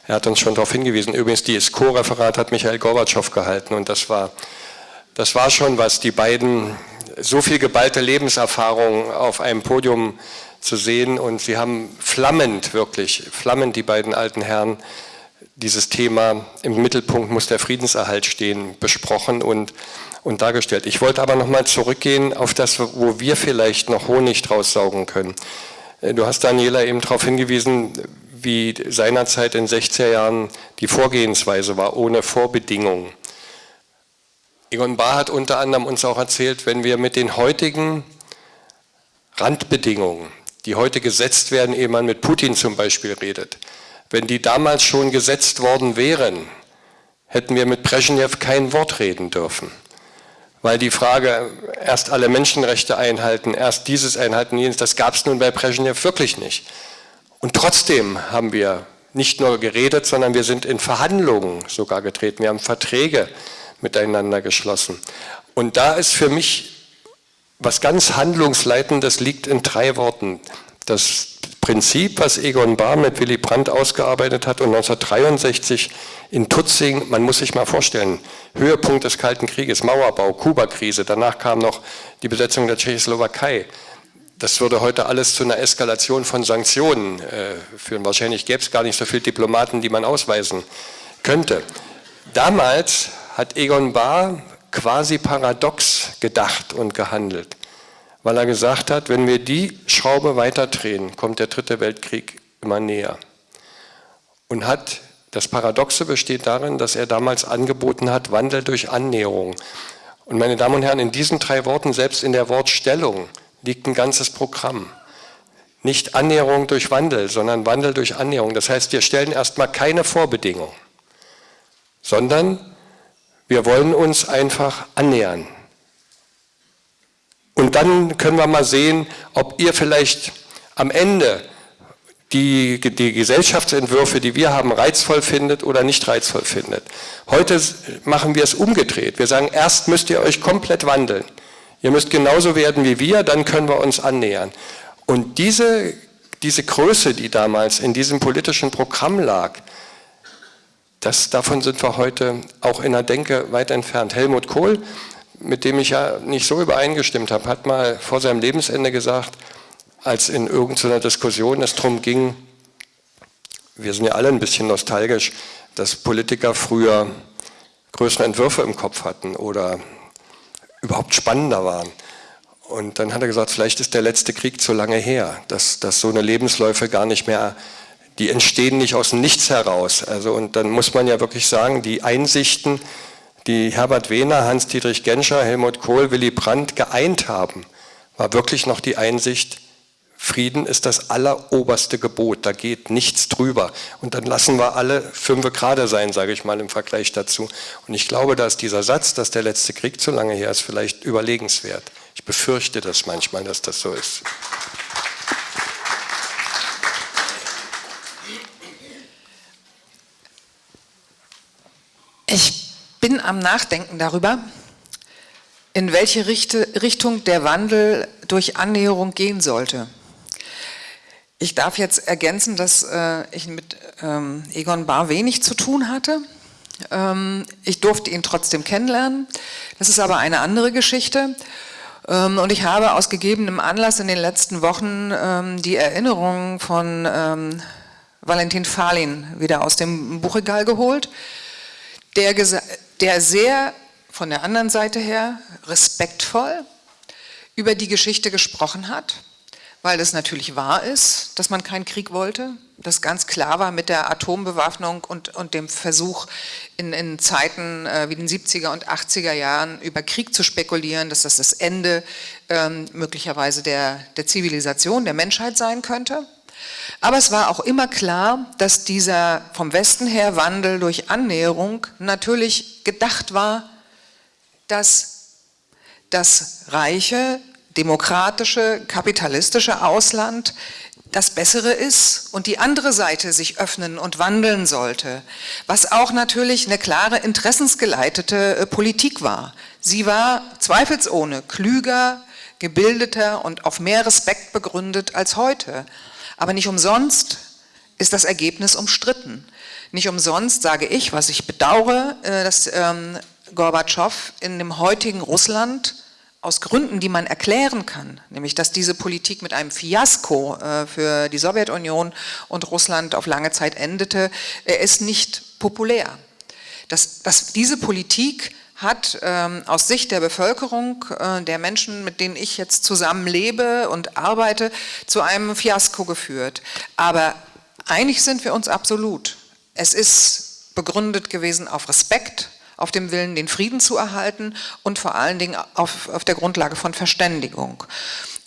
er hat uns schon darauf hingewiesen. Übrigens, die Co-Referat hat Michael Gorbatschow gehalten und das war, das war schon was, die beiden, so viel geballte Lebenserfahrung auf einem Podium zu sehen und sie haben flammend, wirklich, flammend die beiden alten Herren dieses Thema, im Mittelpunkt muss der Friedenserhalt stehen, besprochen und, und dargestellt. Ich wollte aber nochmal zurückgehen auf das, wo wir vielleicht noch Honig draus saugen können. Du hast, Daniela, eben darauf hingewiesen, wie seinerzeit in 60er Jahren die Vorgehensweise war, ohne Vorbedingungen. Egon Bahr hat unter anderem uns auch erzählt, wenn wir mit den heutigen Randbedingungen, die heute gesetzt werden, ehe man mit Putin zum Beispiel redet, wenn die damals schon gesetzt worden wären, hätten wir mit Brezhnev kein Wort reden dürfen. Weil die Frage, erst alle Menschenrechte einhalten, erst dieses einhalten, jenes, das gab es nun bei Brezhnev wirklich nicht. Und trotzdem haben wir nicht nur geredet, sondern wir sind in Verhandlungen sogar getreten. Wir haben Verträge miteinander geschlossen. Und da ist für mich was ganz Handlungsleitendes liegt in drei Worten. Das Prinzip, was Egon Bahr mit Willy Brandt ausgearbeitet hat und 1963 in Tutzing, man muss sich mal vorstellen, Höhepunkt des Kalten Krieges, Mauerbau, Kuba-Krise, danach kam noch die Besetzung der Tschechoslowakei. Das würde heute alles zu einer Eskalation von Sanktionen äh, führen. Wahrscheinlich gäbe es gar nicht so viele Diplomaten, die man ausweisen könnte. Damals hat Egon Bahr quasi paradox gedacht und gehandelt, weil er gesagt hat, wenn wir die Schraube weiterdrehen, kommt der dritte Weltkrieg immer näher. Und hat, das Paradoxe besteht darin, dass er damals angeboten hat, Wandel durch Annäherung. Und meine Damen und Herren, in diesen drei Worten, selbst in der Wortstellung, liegt ein ganzes Programm. Nicht Annäherung durch Wandel, sondern Wandel durch Annäherung. Das heißt, wir stellen erstmal keine Vorbedingung, sondern wir wollen uns einfach annähern. Und dann können wir mal sehen, ob ihr vielleicht am Ende die, die Gesellschaftsentwürfe, die wir haben, reizvoll findet oder nicht reizvoll findet. Heute machen wir es umgedreht. Wir sagen, erst müsst ihr euch komplett wandeln. Ihr müsst genauso werden wie wir, dann können wir uns annähern. Und diese, diese Größe, die damals in diesem politischen Programm lag, das, davon sind wir heute auch in der Denke weit entfernt. Helmut Kohl, mit dem ich ja nicht so übereingestimmt habe, hat mal vor seinem Lebensende gesagt, als in irgendeiner Diskussion es darum ging, wir sind ja alle ein bisschen nostalgisch, dass Politiker früher größere Entwürfe im Kopf hatten oder überhaupt spannender waren. Und dann hat er gesagt, vielleicht ist der letzte Krieg zu lange her, dass, dass so eine Lebensläufe gar nicht mehr, die entstehen nicht aus dem Nichts heraus. Also, und dann muss man ja wirklich sagen, die Einsichten, die Herbert Wehner, Hans-Dietrich Genscher, Helmut Kohl, Willy Brandt geeint haben, war wirklich noch die Einsicht, Frieden ist das alleroberste Gebot, da geht nichts drüber. Und dann lassen wir alle fünf gerade sein, sage ich mal im Vergleich dazu. Und ich glaube, dass dieser Satz, dass der letzte Krieg zu lange her ist, vielleicht überlegenswert. Ich befürchte das manchmal, dass das so ist. Ich bin am Nachdenken darüber, in welche Richtung der Wandel durch Annäherung gehen sollte. Ich darf jetzt ergänzen, dass äh, ich mit ähm, Egon Bahr wenig zu tun hatte. Ähm, ich durfte ihn trotzdem kennenlernen. Das ist aber eine andere Geschichte. Ähm, und ich habe aus gegebenem Anlass in den letzten Wochen die Erinnerungen von Valentin Fahlin wieder aus dem Buchregal geholt, der, der sehr von der anderen Seite her respektvoll über die Geschichte gesprochen hat weil es natürlich wahr ist, dass man keinen Krieg wollte, das ganz klar war mit der Atombewaffnung und, und dem Versuch in, in Zeiten äh, wie den 70er und 80er Jahren über Krieg zu spekulieren, dass das das Ende ähm, möglicherweise der, der Zivilisation, der Menschheit sein könnte. Aber es war auch immer klar, dass dieser vom Westen her Wandel durch Annäherung natürlich gedacht war, dass das reiche, demokratische, kapitalistische Ausland das Bessere ist und die andere Seite sich öffnen und wandeln sollte, was auch natürlich eine klare interessensgeleitete äh, Politik war. Sie war zweifelsohne klüger, gebildeter und auf mehr Respekt begründet als heute. Aber nicht umsonst ist das Ergebnis umstritten. Nicht umsonst sage ich, was ich bedauere, äh, dass ähm, Gorbatschow in dem heutigen Russland aus Gründen, die man erklären kann, nämlich dass diese Politik mit einem Fiasko äh, für die Sowjetunion und Russland auf lange Zeit endete, er ist nicht populär. Das, das, diese Politik hat ähm, aus Sicht der Bevölkerung, äh, der Menschen, mit denen ich jetzt zusammen lebe und arbeite, zu einem Fiasko geführt. Aber einig sind wir uns absolut. Es ist begründet gewesen auf Respekt, auf dem Willen, den Frieden zu erhalten und vor allen Dingen auf, auf der Grundlage von Verständigung.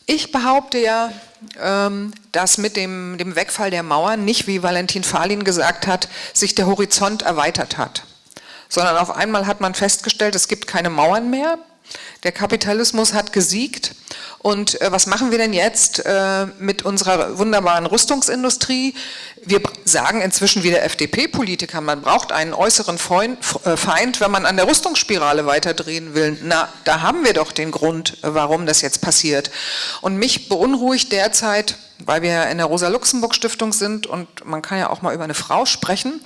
Ich behaupte ja, ähm, dass mit dem, dem Wegfall der Mauern nicht, wie Valentin Fahlin gesagt hat, sich der Horizont erweitert hat, sondern auf einmal hat man festgestellt, es gibt keine Mauern mehr, der Kapitalismus hat gesiegt und äh, was machen wir denn jetzt äh, mit unserer wunderbaren Rüstungsindustrie? Wir sagen inzwischen wie der FDP-Politiker, man braucht einen äußeren äh, Feind, wenn man an der Rüstungsspirale weiterdrehen will. Na, da haben wir doch den Grund, warum das jetzt passiert. Und mich beunruhigt derzeit weil wir in der Rosa-Luxemburg-Stiftung sind und man kann ja auch mal über eine Frau sprechen.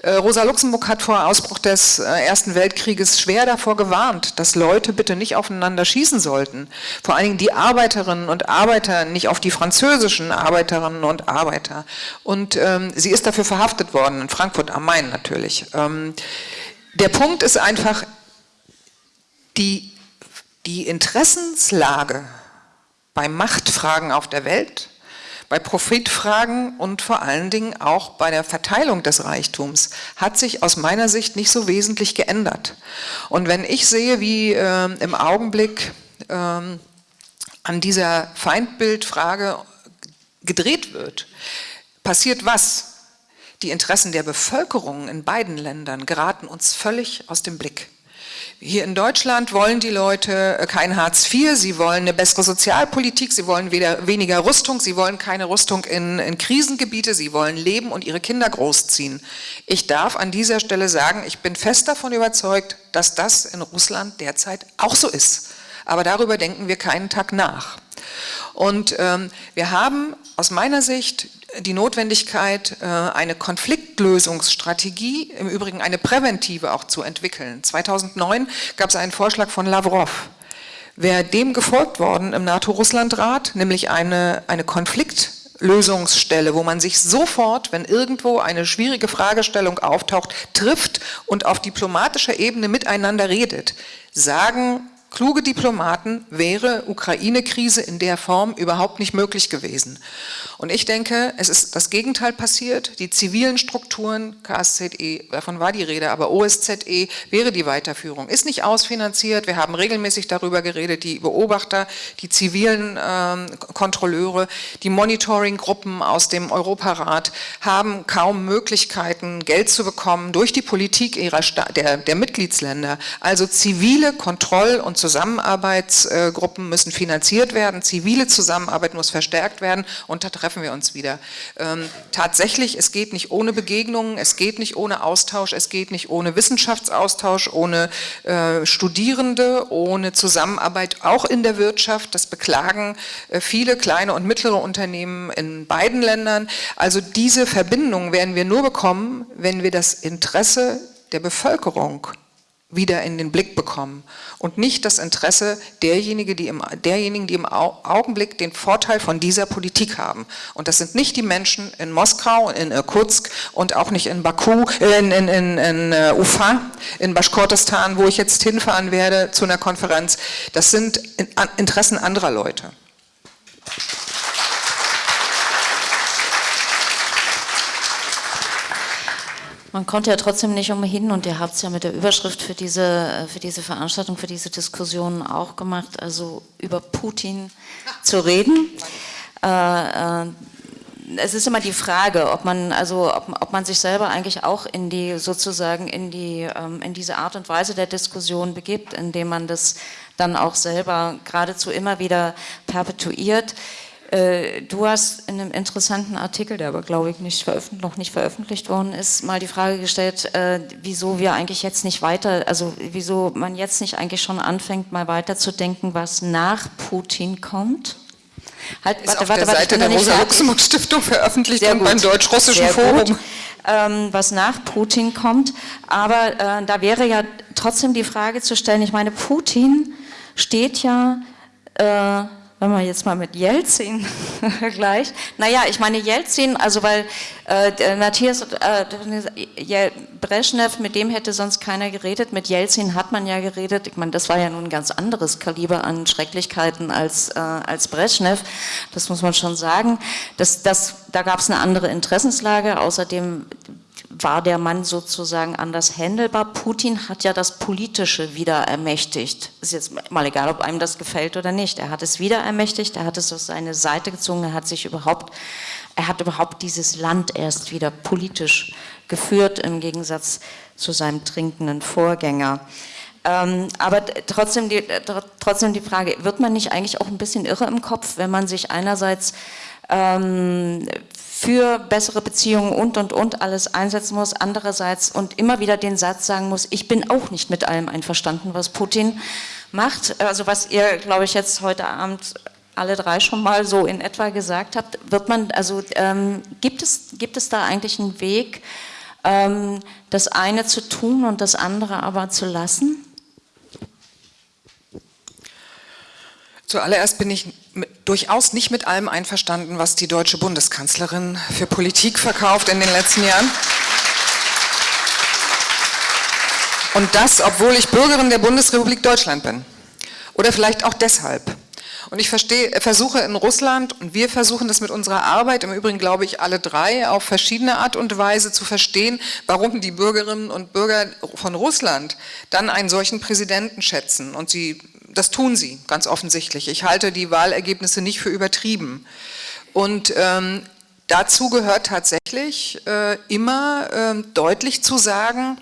Äh, Rosa Luxemburg hat vor Ausbruch des äh, Ersten Weltkrieges schwer davor gewarnt, dass Leute bitte nicht aufeinander schießen sollten. Vor allen Dingen die Arbeiterinnen und Arbeiter, nicht auf die französischen Arbeiterinnen und Arbeiter. Und ähm, sie ist dafür verhaftet worden, in Frankfurt am Main natürlich. Ähm, der Punkt ist einfach, die, die Interessenslage bei Machtfragen auf der Welt bei Profitfragen und vor allen Dingen auch bei der Verteilung des Reichtums hat sich aus meiner Sicht nicht so wesentlich geändert. Und wenn ich sehe, wie äh, im Augenblick äh, an dieser Feindbildfrage gedreht wird, passiert was? Die Interessen der Bevölkerung in beiden Ländern geraten uns völlig aus dem Blick. Hier in Deutschland wollen die Leute äh, kein Hartz IV, sie wollen eine bessere Sozialpolitik, sie wollen weder, weniger Rüstung, sie wollen keine Rüstung in, in Krisengebiete, sie wollen leben und ihre Kinder großziehen. Ich darf an dieser Stelle sagen, ich bin fest davon überzeugt, dass das in Russland derzeit auch so ist. Aber darüber denken wir keinen Tag nach. Und ähm, wir haben aus meiner Sicht die Notwendigkeit, äh, eine Konfliktlösungsstrategie, im Übrigen eine präventive auch zu entwickeln. 2009 gab es einen Vorschlag von Lavrov. Wäre dem gefolgt worden im NATO-Russland-Rat, nämlich eine, eine Konfliktlösungsstelle, wo man sich sofort, wenn irgendwo eine schwierige Fragestellung auftaucht, trifft und auf diplomatischer Ebene miteinander redet, sagen kluge Diplomaten wäre Ukraine-Krise in der Form überhaupt nicht möglich gewesen. Und ich denke, es ist das Gegenteil passiert. Die zivilen Strukturen, KSZE, davon war die Rede, aber OSZE wäre die Weiterführung. Ist nicht ausfinanziert, wir haben regelmäßig darüber geredet, die Beobachter, die zivilen ähm, Kontrolleure, die Monitoring-Gruppen aus dem Europarat haben kaum Möglichkeiten, Geld zu bekommen durch die Politik ihrer der, der Mitgliedsländer. Also zivile Kontroll- und Zusammenarbeitsgruppen müssen finanziert werden, zivile Zusammenarbeit muss verstärkt werden und da treffen wir uns wieder. Ähm, tatsächlich, es geht nicht ohne Begegnungen, es geht nicht ohne Austausch, es geht nicht ohne Wissenschaftsaustausch, ohne äh, Studierende, ohne Zusammenarbeit, auch in der Wirtschaft. Das beklagen äh, viele kleine und mittlere Unternehmen in beiden Ländern. Also diese Verbindung werden wir nur bekommen, wenn wir das Interesse der Bevölkerung wieder in den Blick bekommen und nicht das Interesse derjenigen, die im, derjenigen, die im Augenblick den Vorteil von dieser Politik haben. Und das sind nicht die Menschen in Moskau, in Irkutsk und auch nicht in Baku, in, in, in, in äh, Ufa, in Baschkortestan, wo ich jetzt hinfahren werde zu einer Konferenz. Das sind Interessen anderer Leute. Man konnte ja trotzdem nicht umhin und ihr habt es ja mit der Überschrift für diese, für diese Veranstaltung, für diese Diskussion auch gemacht, also über Putin zu reden. Äh, äh, es ist immer die Frage, ob man, also, ob, ob, man sich selber eigentlich auch in die, sozusagen in, die, ähm, in diese Art und Weise der Diskussion begibt, indem man das dann auch selber geradezu immer wieder perpetuiert. Äh, du hast in einem interessanten Artikel, der aber glaube ich nicht noch nicht veröffentlicht worden ist, mal die Frage gestellt, äh, wieso wir eigentlich jetzt nicht weiter, also wieso man jetzt nicht eigentlich schon anfängt, mal weiterzudenken, was nach Putin kommt. Halt, ist warte, auf warte, der warte, Seite der Rosa-Luxemburg-Stiftung veröffentlicht und beim Deutsch-Russischen Forum. Ähm, was nach Putin kommt. Aber äh, da wäre ja trotzdem die Frage zu stellen, ich meine, Putin steht ja äh, wenn man jetzt mal mit Jelzin vergleicht, naja, ich meine Jelzin, also weil äh, Matthias äh, Brezhnev, mit dem hätte sonst keiner geredet, mit Jelzin hat man ja geredet, ich meine, das war ja nun ein ganz anderes Kaliber an Schrecklichkeiten als, äh, als Brezhnev, das muss man schon sagen, das, das, da gab es eine andere Interessenslage, außerdem war der Mann sozusagen anders handelbar. Putin hat ja das Politische wieder ermächtigt. Ist jetzt mal egal, ob einem das gefällt oder nicht. Er hat es wieder ermächtigt, er hat es auf seine Seite gezogen, er hat sich überhaupt, er hat überhaupt dieses Land erst wieder politisch geführt, im Gegensatz zu seinem trinkenden Vorgänger. Ähm, aber trotzdem die, trotzdem die Frage, wird man nicht eigentlich auch ein bisschen irre im Kopf, wenn man sich einerseits ähm, für bessere Beziehungen und, und, und alles einsetzen muss, andererseits und immer wieder den Satz sagen muss, ich bin auch nicht mit allem einverstanden, was Putin macht. Also was ihr, glaube ich, jetzt heute Abend alle drei schon mal so in etwa gesagt habt, wird man, also ähm, gibt, es, gibt es da eigentlich einen Weg, ähm, das eine zu tun und das andere aber zu lassen? Zuallererst bin ich durchaus nicht mit allem einverstanden, was die deutsche Bundeskanzlerin für Politik verkauft in den letzten Jahren. Und das, obwohl ich Bürgerin der Bundesrepublik Deutschland bin. Oder vielleicht auch deshalb. Und ich verstehe, versuche in Russland, und wir versuchen das mit unserer Arbeit, im Übrigen glaube ich alle drei, auf verschiedene Art und Weise zu verstehen, warum die Bürgerinnen und Bürger von Russland dann einen solchen Präsidenten schätzen und sie das tun sie, ganz offensichtlich. Ich halte die Wahlergebnisse nicht für übertrieben. Und ähm, dazu gehört tatsächlich äh, immer äh, deutlich zu sagen,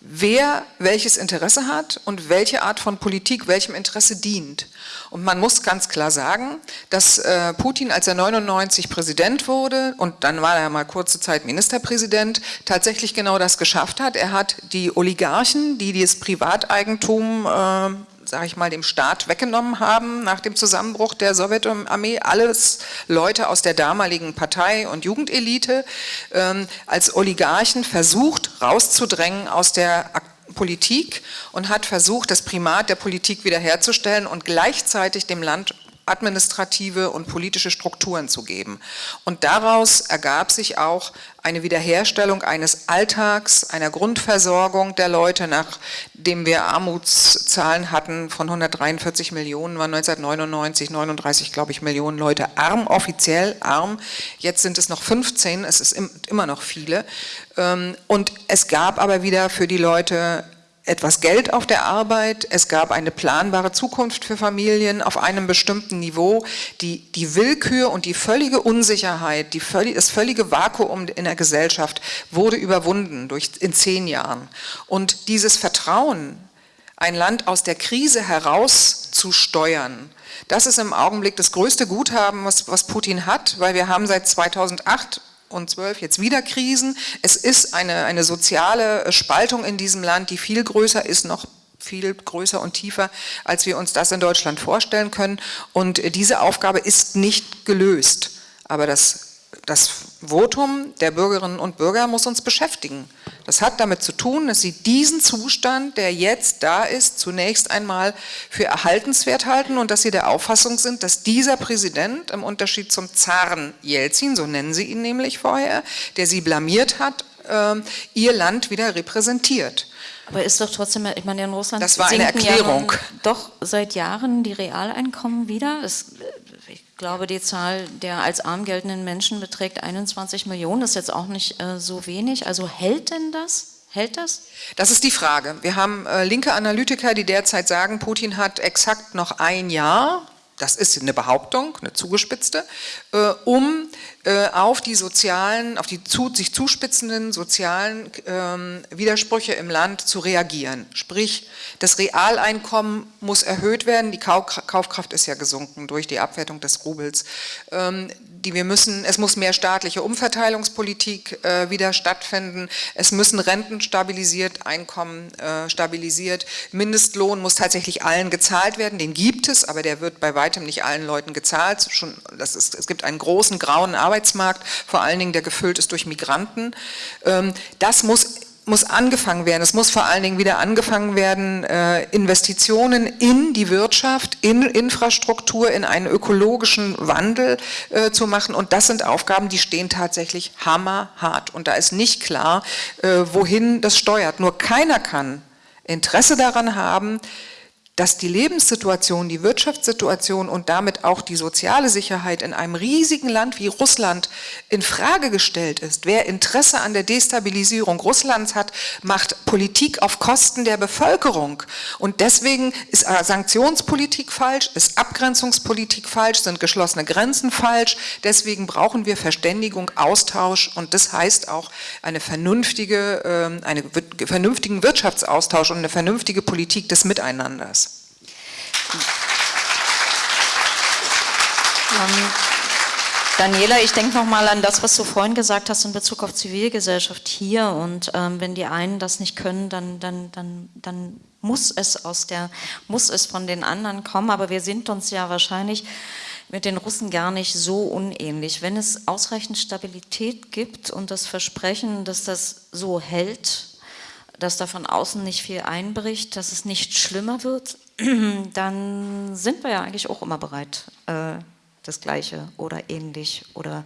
wer welches Interesse hat und welche Art von Politik welchem Interesse dient. Und man muss ganz klar sagen, dass äh, Putin, als er 99 Präsident wurde und dann war er mal kurze Zeit Ministerpräsident, tatsächlich genau das geschafft hat. Er hat die Oligarchen, die das Privateigentum äh, sage ich mal, dem Staat weggenommen haben nach dem Zusammenbruch der Sowjetarmee, alles Leute aus der damaligen Partei- und Jugendelite, ähm, als Oligarchen versucht rauszudrängen aus der Politik und hat versucht, das Primat der Politik wiederherzustellen und gleichzeitig dem Land administrative und politische Strukturen zu geben. Und daraus ergab sich auch eine Wiederherstellung eines Alltags, einer Grundversorgung der Leute, nachdem wir Armutszahlen hatten von 143 Millionen, waren 1999 39, glaube ich, Millionen Leute arm, offiziell arm. Jetzt sind es noch 15, es ist immer noch viele. Ähm, und es gab aber wieder für die Leute etwas Geld auf der Arbeit, es gab eine planbare Zukunft für Familien auf einem bestimmten Niveau. Die, die Willkür und die völlige Unsicherheit, die völlig, das völlige Vakuum in der Gesellschaft wurde überwunden durch, in zehn Jahren. Und dieses Vertrauen, ein Land aus der Krise herauszusteuern, das ist im Augenblick das größte Guthaben, was, was Putin hat, weil wir haben seit 2008 und 12 jetzt wieder Krisen. Es ist eine, eine soziale Spaltung in diesem Land, die viel größer ist, noch viel größer und tiefer, als wir uns das in Deutschland vorstellen können. Und diese Aufgabe ist nicht gelöst. Aber das das Votum der Bürgerinnen und Bürger muss uns beschäftigen. Das hat damit zu tun, dass sie diesen Zustand, der jetzt da ist, zunächst einmal für erhaltenswert halten und dass sie der Auffassung sind, dass dieser Präsident im Unterschied zum Zaren Jelzin, so nennen sie ihn nämlich vorher, der sie blamiert hat, äh, ihr Land wieder repräsentiert. Aber ist doch trotzdem, ich meine, in Russland das war eine Erklärung. Ja doch seit Jahren die Realeinkommen wieder. Es, glaube, die Zahl der als arm geltenden Menschen beträgt 21 Millionen. Das ist jetzt auch nicht äh, so wenig. Also hält denn das? Hält das? Das ist die Frage. Wir haben äh, linke Analytiker, die derzeit sagen, Putin hat exakt noch ein Jahr, das ist eine Behauptung, eine zugespitzte, äh, um auf die sozialen, auf die zu, sich zuspitzenden sozialen ähm, Widersprüche im Land zu reagieren. Sprich, das Realeinkommen muss erhöht werden, die Kaufkraft ist ja gesunken durch die Abwertung des Rubels. Ähm, die wir müssen, es muss mehr staatliche Umverteilungspolitik äh, wieder stattfinden, es müssen Renten stabilisiert, Einkommen äh, stabilisiert, Mindestlohn muss tatsächlich allen gezahlt werden, den gibt es, aber der wird bei weitem nicht allen Leuten gezahlt. Schon, das ist, es gibt einen großen grauen Arbeitsmarkt, vor allen Dingen der gefüllt ist durch Migranten. Ähm, das muss muss angefangen werden. Es muss vor allen Dingen wieder angefangen werden, äh, Investitionen in die Wirtschaft, in Infrastruktur, in einen ökologischen Wandel äh, zu machen. Und das sind Aufgaben, die stehen tatsächlich hammerhart. Und da ist nicht klar, äh, wohin das steuert. Nur keiner kann Interesse daran haben, dass die Lebenssituation, die Wirtschaftssituation und damit auch die soziale Sicherheit in einem riesigen Land wie Russland in Frage gestellt ist. Wer Interesse an der Destabilisierung Russlands hat, macht Politik auf Kosten der Bevölkerung. Und deswegen ist Sanktionspolitik falsch, ist Abgrenzungspolitik falsch, sind geschlossene Grenzen falsch. Deswegen brauchen wir Verständigung, Austausch und das heißt auch eine vernünftige, ähm, einen vernünftigen Wirtschaftsaustausch und eine vernünftige Politik des Miteinanders. Ähm, Daniela, ich denke nochmal an das, was du vorhin gesagt hast in Bezug auf Zivilgesellschaft hier. Und ähm, wenn die einen das nicht können, dann, dann, dann, dann muss es aus der, muss es von den anderen kommen. Aber wir sind uns ja wahrscheinlich mit den Russen gar nicht so unähnlich. Wenn es ausreichend Stabilität gibt und das Versprechen, dass das so hält, dass da von außen nicht viel einbricht, dass es nicht schlimmer wird, dann sind wir ja eigentlich auch immer bereit, äh, das Gleiche oder ähnlich oder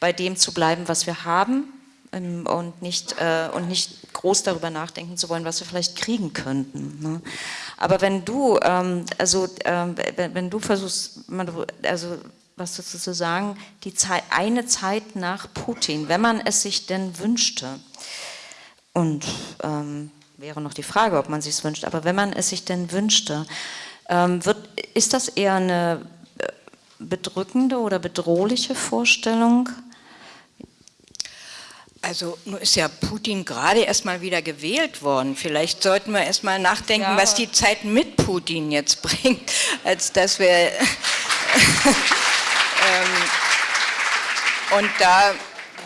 bei dem zu bleiben, was wir haben ähm, und, nicht, äh, und nicht groß darüber nachdenken zu wollen, was wir vielleicht kriegen könnten. Ne? Aber wenn du, ähm, also, ähm, wenn, du versuchst, also was dazu zu sagen, die Zeit, eine Zeit nach Putin, wenn man es sich denn wünschte, und ähm, wäre noch die Frage, ob man sich es wünscht, aber wenn man es sich denn wünschte, ähm, wird, ist das eher eine äh, bedrückende oder bedrohliche Vorstellung? Also nun ist ja Putin gerade erst mal wieder gewählt worden. Vielleicht sollten wir erst mal nachdenken, ja. was die Zeit mit Putin jetzt bringt, als dass wir... ähm, und da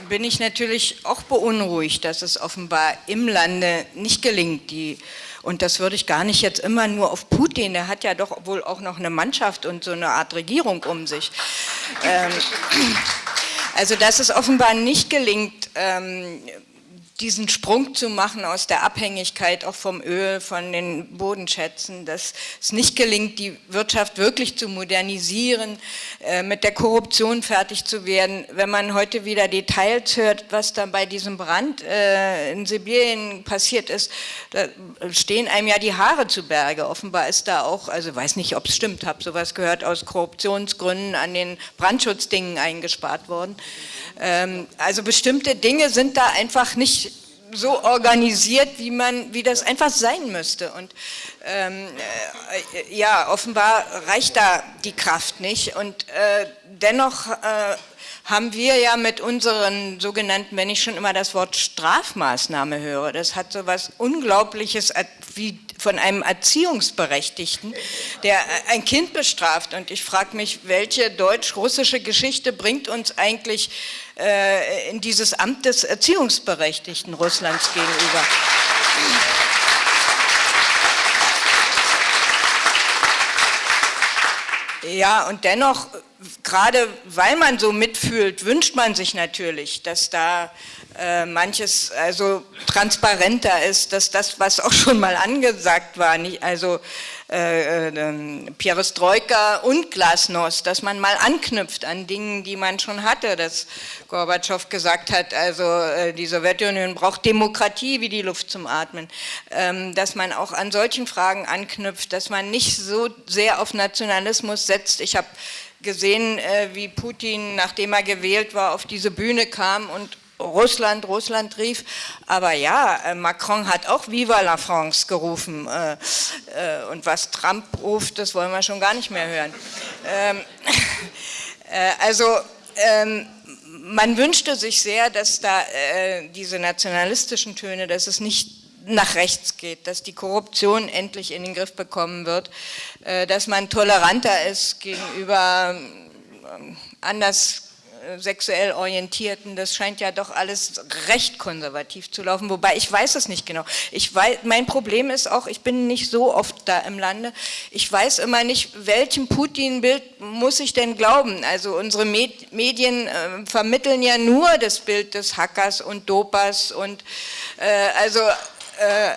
bin ich natürlich auch beunruhigt, dass es offenbar im Lande nicht gelingt, die und das würde ich gar nicht jetzt immer nur auf Putin, der hat ja doch wohl auch noch eine Mannschaft und so eine Art Regierung um sich. Ähm, also dass es offenbar nicht gelingt, ähm, diesen Sprung zu machen aus der Abhängigkeit auch vom Öl, von den Bodenschätzen, dass es nicht gelingt, die Wirtschaft wirklich zu modernisieren, äh, mit der Korruption fertig zu werden. Wenn man heute wieder Details hört, was da bei diesem Brand äh, in Sibirien passiert ist, da stehen einem ja die Haare zu Berge. Offenbar ist da auch, also weiß nicht, ob es stimmt, habe sowas gehört, aus Korruptionsgründen an den Brandschutzdingen eingespart worden. Ähm, also bestimmte Dinge sind da einfach nicht so organisiert, wie man, wie das einfach sein müsste. Und ähm, äh, ja, offenbar reicht da die Kraft nicht. Und äh, dennoch äh, haben wir ja mit unseren sogenannten, wenn ich schon immer das Wort Strafmaßnahme höre, das hat so was Unglaubliches wie von einem Erziehungsberechtigten, der ein Kind bestraft. Und ich frage mich, welche deutsch-russische Geschichte bringt uns eigentlich äh, in dieses Amt des Erziehungsberechtigten Russlands gegenüber? Ja, und dennoch, gerade weil man so mitfühlt, wünscht man sich natürlich, dass da äh, manches also transparenter ist, dass das, was auch schon mal angesagt war, nicht, also äh, äh, Perestroika und Glasnost, dass man mal anknüpft an Dingen, die man schon hatte, dass Gorbatschow gesagt hat, also äh, die Sowjetunion braucht Demokratie wie die Luft zum Atmen, ähm, dass man auch an solchen Fragen anknüpft, dass man nicht so sehr auf Nationalismus setzt. Ich habe gesehen, äh, wie Putin, nachdem er gewählt war, auf diese Bühne kam und Russland, Russland rief, aber ja, äh, Macron hat auch Viva la France gerufen äh, äh, und was Trump ruft, das wollen wir schon gar nicht mehr hören. Ähm, äh, also ähm, man wünschte sich sehr, dass da diese nationalistischen Töne, dass es nicht nach rechts geht, dass die Korruption endlich in den Griff bekommen wird, dass man toleranter ist gegenüber ähm, anders sexuell Orientierten, das scheint ja doch alles recht konservativ zu laufen, wobei ich weiß es nicht genau. Ich weiß, mein Problem ist auch, ich bin nicht so oft da im Lande, ich weiß immer nicht, welchem Putin-Bild muss ich denn glauben? Also unsere Medien äh, vermitteln ja nur das Bild des Hackers und Dopers und äh, also äh,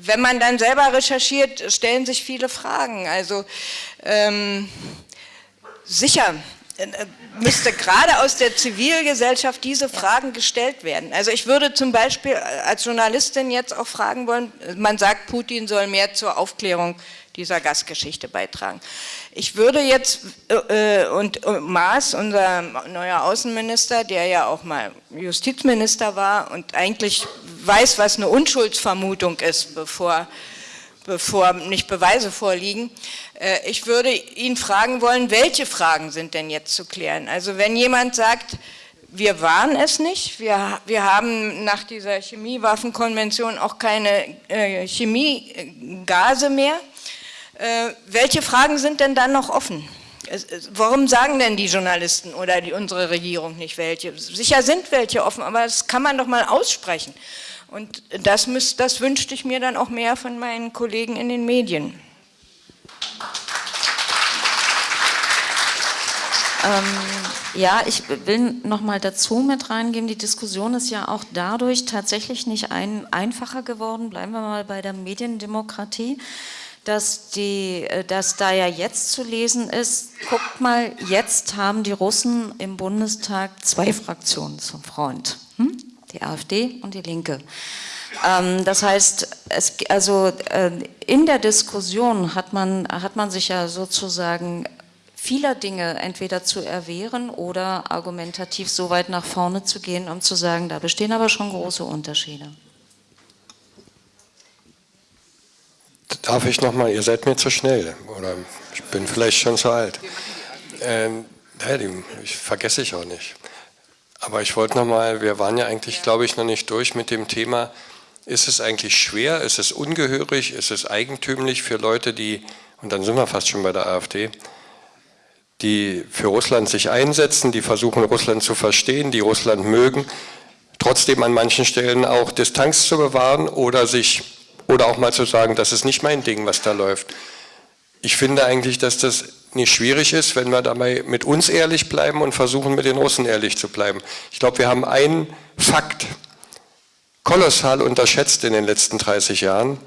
wenn man dann selber recherchiert, stellen sich viele Fragen. Also ähm, sicher, müsste gerade aus der Zivilgesellschaft diese Fragen gestellt werden. Also ich würde zum Beispiel äh, als Journalistin jetzt auch fragen wollen, man sagt, Putin soll mehr zur Aufklärung dieser Gasgeschichte beitragen. Ich würde jetzt, äh, und, und Maas, unser neuer Außenminister, der ja auch mal Justizminister war und eigentlich weiß, was eine Unschuldsvermutung ist, bevor bevor nicht Beweise vorliegen. Äh, ich würde ihn fragen wollen, welche Fragen sind denn jetzt zu klären? Also wenn jemand sagt, wir waren es nicht, wir, wir haben nach dieser Chemiewaffenkonvention auch keine äh, Chemiegase mehr, äh, welche Fragen sind denn dann noch offen? Warum sagen denn die Journalisten oder die, unsere Regierung nicht welche? Sicher sind welche offen, aber das kann man doch mal aussprechen. Und das, müsst, das wünschte ich mir dann auch mehr von meinen Kollegen in den Medien. Ähm, ja, ich will noch mal dazu mit reingeben, die Diskussion ist ja auch dadurch tatsächlich nicht ein, einfacher geworden, bleiben wir mal bei der Mediendemokratie, dass, die, äh, dass da ja jetzt zu lesen ist, guckt mal, jetzt haben die Russen im Bundestag zwei Fraktionen zum Freund. Hm? Die AfD und die Linke. Ähm, das heißt, es, also äh, in der Diskussion hat man, hat man sich ja sozusagen vieler Dinge entweder zu erwehren oder argumentativ so weit nach vorne zu gehen, um zu sagen, da bestehen aber schon große Unterschiede. Darf ich nochmal, ihr seid mir zu schnell oder ich bin vielleicht schon zu alt. Ähm, ich vergesse ich auch nicht. Aber ich wollte nochmal, wir waren ja eigentlich, glaube ich, noch nicht durch mit dem Thema, ist es eigentlich schwer, ist es ungehörig, ist es eigentümlich für Leute, die, und dann sind wir fast schon bei der AfD, die für Russland sich einsetzen, die versuchen Russland zu verstehen, die Russland mögen, trotzdem an manchen Stellen auch Distanz zu bewahren oder sich oder auch mal zu sagen, das ist nicht mein Ding, was da läuft. Ich finde eigentlich, dass das nicht schwierig ist, wenn wir dabei mit uns ehrlich bleiben und versuchen, mit den Russen ehrlich zu bleiben. Ich glaube, wir haben einen Fakt kolossal unterschätzt in den letzten 30 Jahren.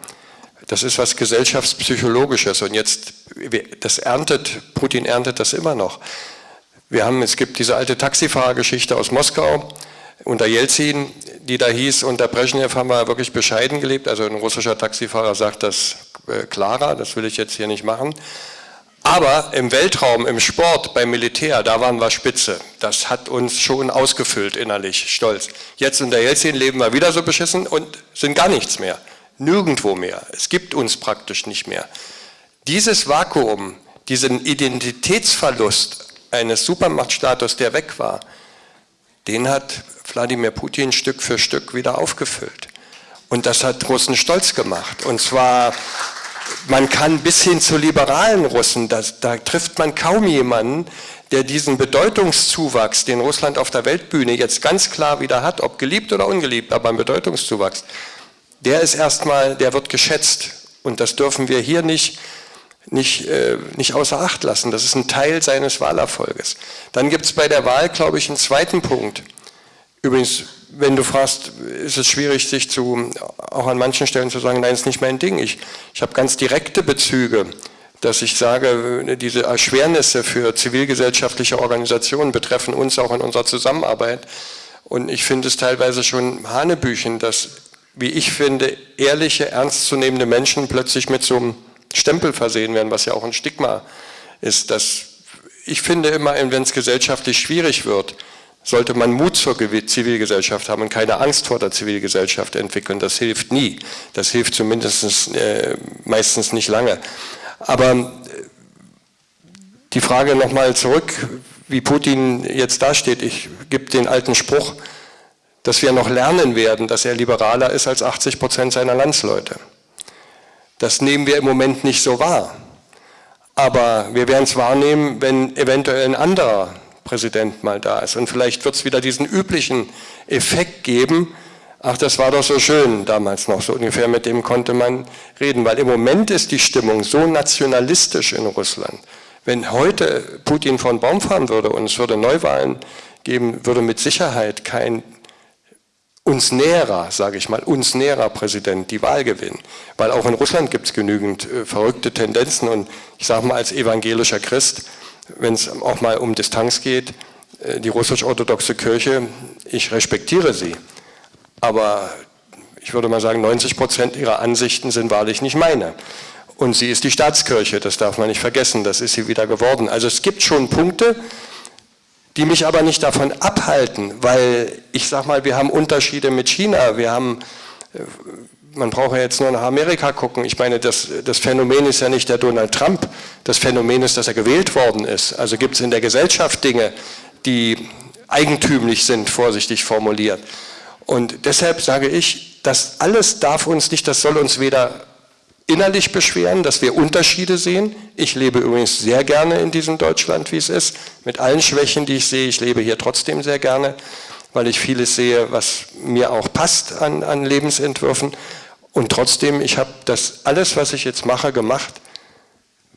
Das ist was gesellschaftspsychologisches und jetzt, das erntet, Putin erntet das immer noch. Wir haben, es gibt diese alte Taxifahrergeschichte aus Moskau unter Jelzin, die da hieß, unter Brezhnev haben wir wirklich bescheiden gelebt, also ein russischer Taxifahrer sagt das äh, klarer, das will ich jetzt hier nicht machen. Aber im Weltraum, im Sport, beim Militär, da waren wir Spitze. Das hat uns schon ausgefüllt innerlich, stolz. Jetzt unter Jelzin leben wir wieder so beschissen und sind gar nichts mehr. Nirgendwo mehr. Es gibt uns praktisch nicht mehr. Dieses Vakuum, diesen Identitätsverlust eines Supermachtstatus, der weg war, den hat Wladimir Putin Stück für Stück wieder aufgefüllt. Und das hat Russen stolz gemacht. Und zwar, man kann bis hin zu liberalen Russen, das, da trifft man kaum jemanden, der diesen Bedeutungszuwachs, den Russland auf der Weltbühne jetzt ganz klar wieder hat, ob geliebt oder ungeliebt, aber ein Bedeutungszuwachs, der ist erstmal, der wird geschätzt. Und das dürfen wir hier nicht, nicht, äh, nicht außer Acht lassen. Das ist ein Teil seines Wahlerfolges. Dann gibt es bei der Wahl, glaube ich, einen zweiten Punkt. Übrigens, wenn du fragst, ist es schwierig, sich zu, auch an manchen Stellen zu sagen, nein, ist nicht mein Ding. Ich, ich habe ganz direkte Bezüge, dass ich sage, diese Erschwernisse für zivilgesellschaftliche Organisationen betreffen uns auch in unserer Zusammenarbeit. Und ich finde es teilweise schon Hanebüchen, dass, wie ich finde, ehrliche, ernstzunehmende Menschen plötzlich mit so einem Stempel versehen werden, was ja auch ein Stigma ist. Dass ich finde immer, wenn es gesellschaftlich schwierig wird, sollte man Mut zur Zivilgesellschaft haben und keine Angst vor der Zivilgesellschaft entwickeln. Das hilft nie. Das hilft zumindest äh, meistens nicht lange. Aber äh, die Frage nochmal zurück, wie Putin jetzt dasteht. Ich gebe den alten Spruch, dass wir noch lernen werden, dass er liberaler ist als 80 Prozent seiner Landsleute. Das nehmen wir im Moment nicht so wahr. Aber wir werden es wahrnehmen, wenn eventuell ein anderer Präsident mal da ist. Und vielleicht wird es wieder diesen üblichen Effekt geben, ach, das war doch so schön damals noch, so ungefähr mit dem konnte man reden, weil im Moment ist die Stimmung so nationalistisch in Russland. Wenn heute Putin von Baum fahren würde und es würde Neuwahlen geben, würde mit Sicherheit kein uns näherer, sage ich mal, uns näherer Präsident die Wahl gewinnen. Weil auch in Russland gibt es genügend äh, verrückte Tendenzen und ich sage mal als evangelischer Christ, wenn es auch mal um Distanz geht, äh, die russisch-orthodoxe Kirche, ich respektiere sie, aber ich würde mal sagen, 90 Prozent ihrer Ansichten sind wahrlich nicht meine. Und sie ist die Staatskirche, das darf man nicht vergessen, das ist sie wieder geworden. Also es gibt schon Punkte, die mich aber nicht davon abhalten, weil ich sage mal, wir haben Unterschiede mit China, wir haben äh, man braucht ja jetzt nur nach Amerika gucken. Ich meine, das, das Phänomen ist ja nicht der Donald Trump. Das Phänomen ist, dass er gewählt worden ist. Also gibt es in der Gesellschaft Dinge, die eigentümlich sind, vorsichtig formuliert. Und deshalb sage ich, das alles darf uns nicht, das soll uns weder innerlich beschweren, dass wir Unterschiede sehen. Ich lebe übrigens sehr gerne in diesem Deutschland, wie es ist, mit allen Schwächen, die ich sehe. Ich lebe hier trotzdem sehr gerne, weil ich vieles sehe, was mir auch passt an, an Lebensentwürfen. Und trotzdem, ich habe das alles, was ich jetzt mache, gemacht,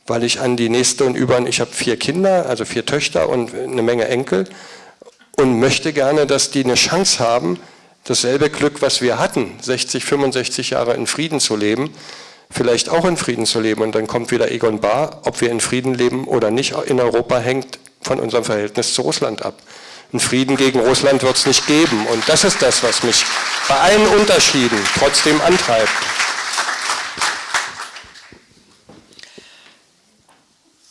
weil ich an die nächste und über, ich habe vier Kinder, also vier Töchter und eine Menge Enkel und möchte gerne, dass die eine Chance haben, dasselbe Glück, was wir hatten, 60, 65 Jahre in Frieden zu leben, vielleicht auch in Frieden zu leben. Und dann kommt wieder Egon Bahr, ob wir in Frieden leben oder nicht in Europa, hängt von unserem Verhältnis zu Russland ab. Einen Frieden gegen Russland wird es nicht geben. Und das ist das, was mich bei allen Unterschieden trotzdem antreibt.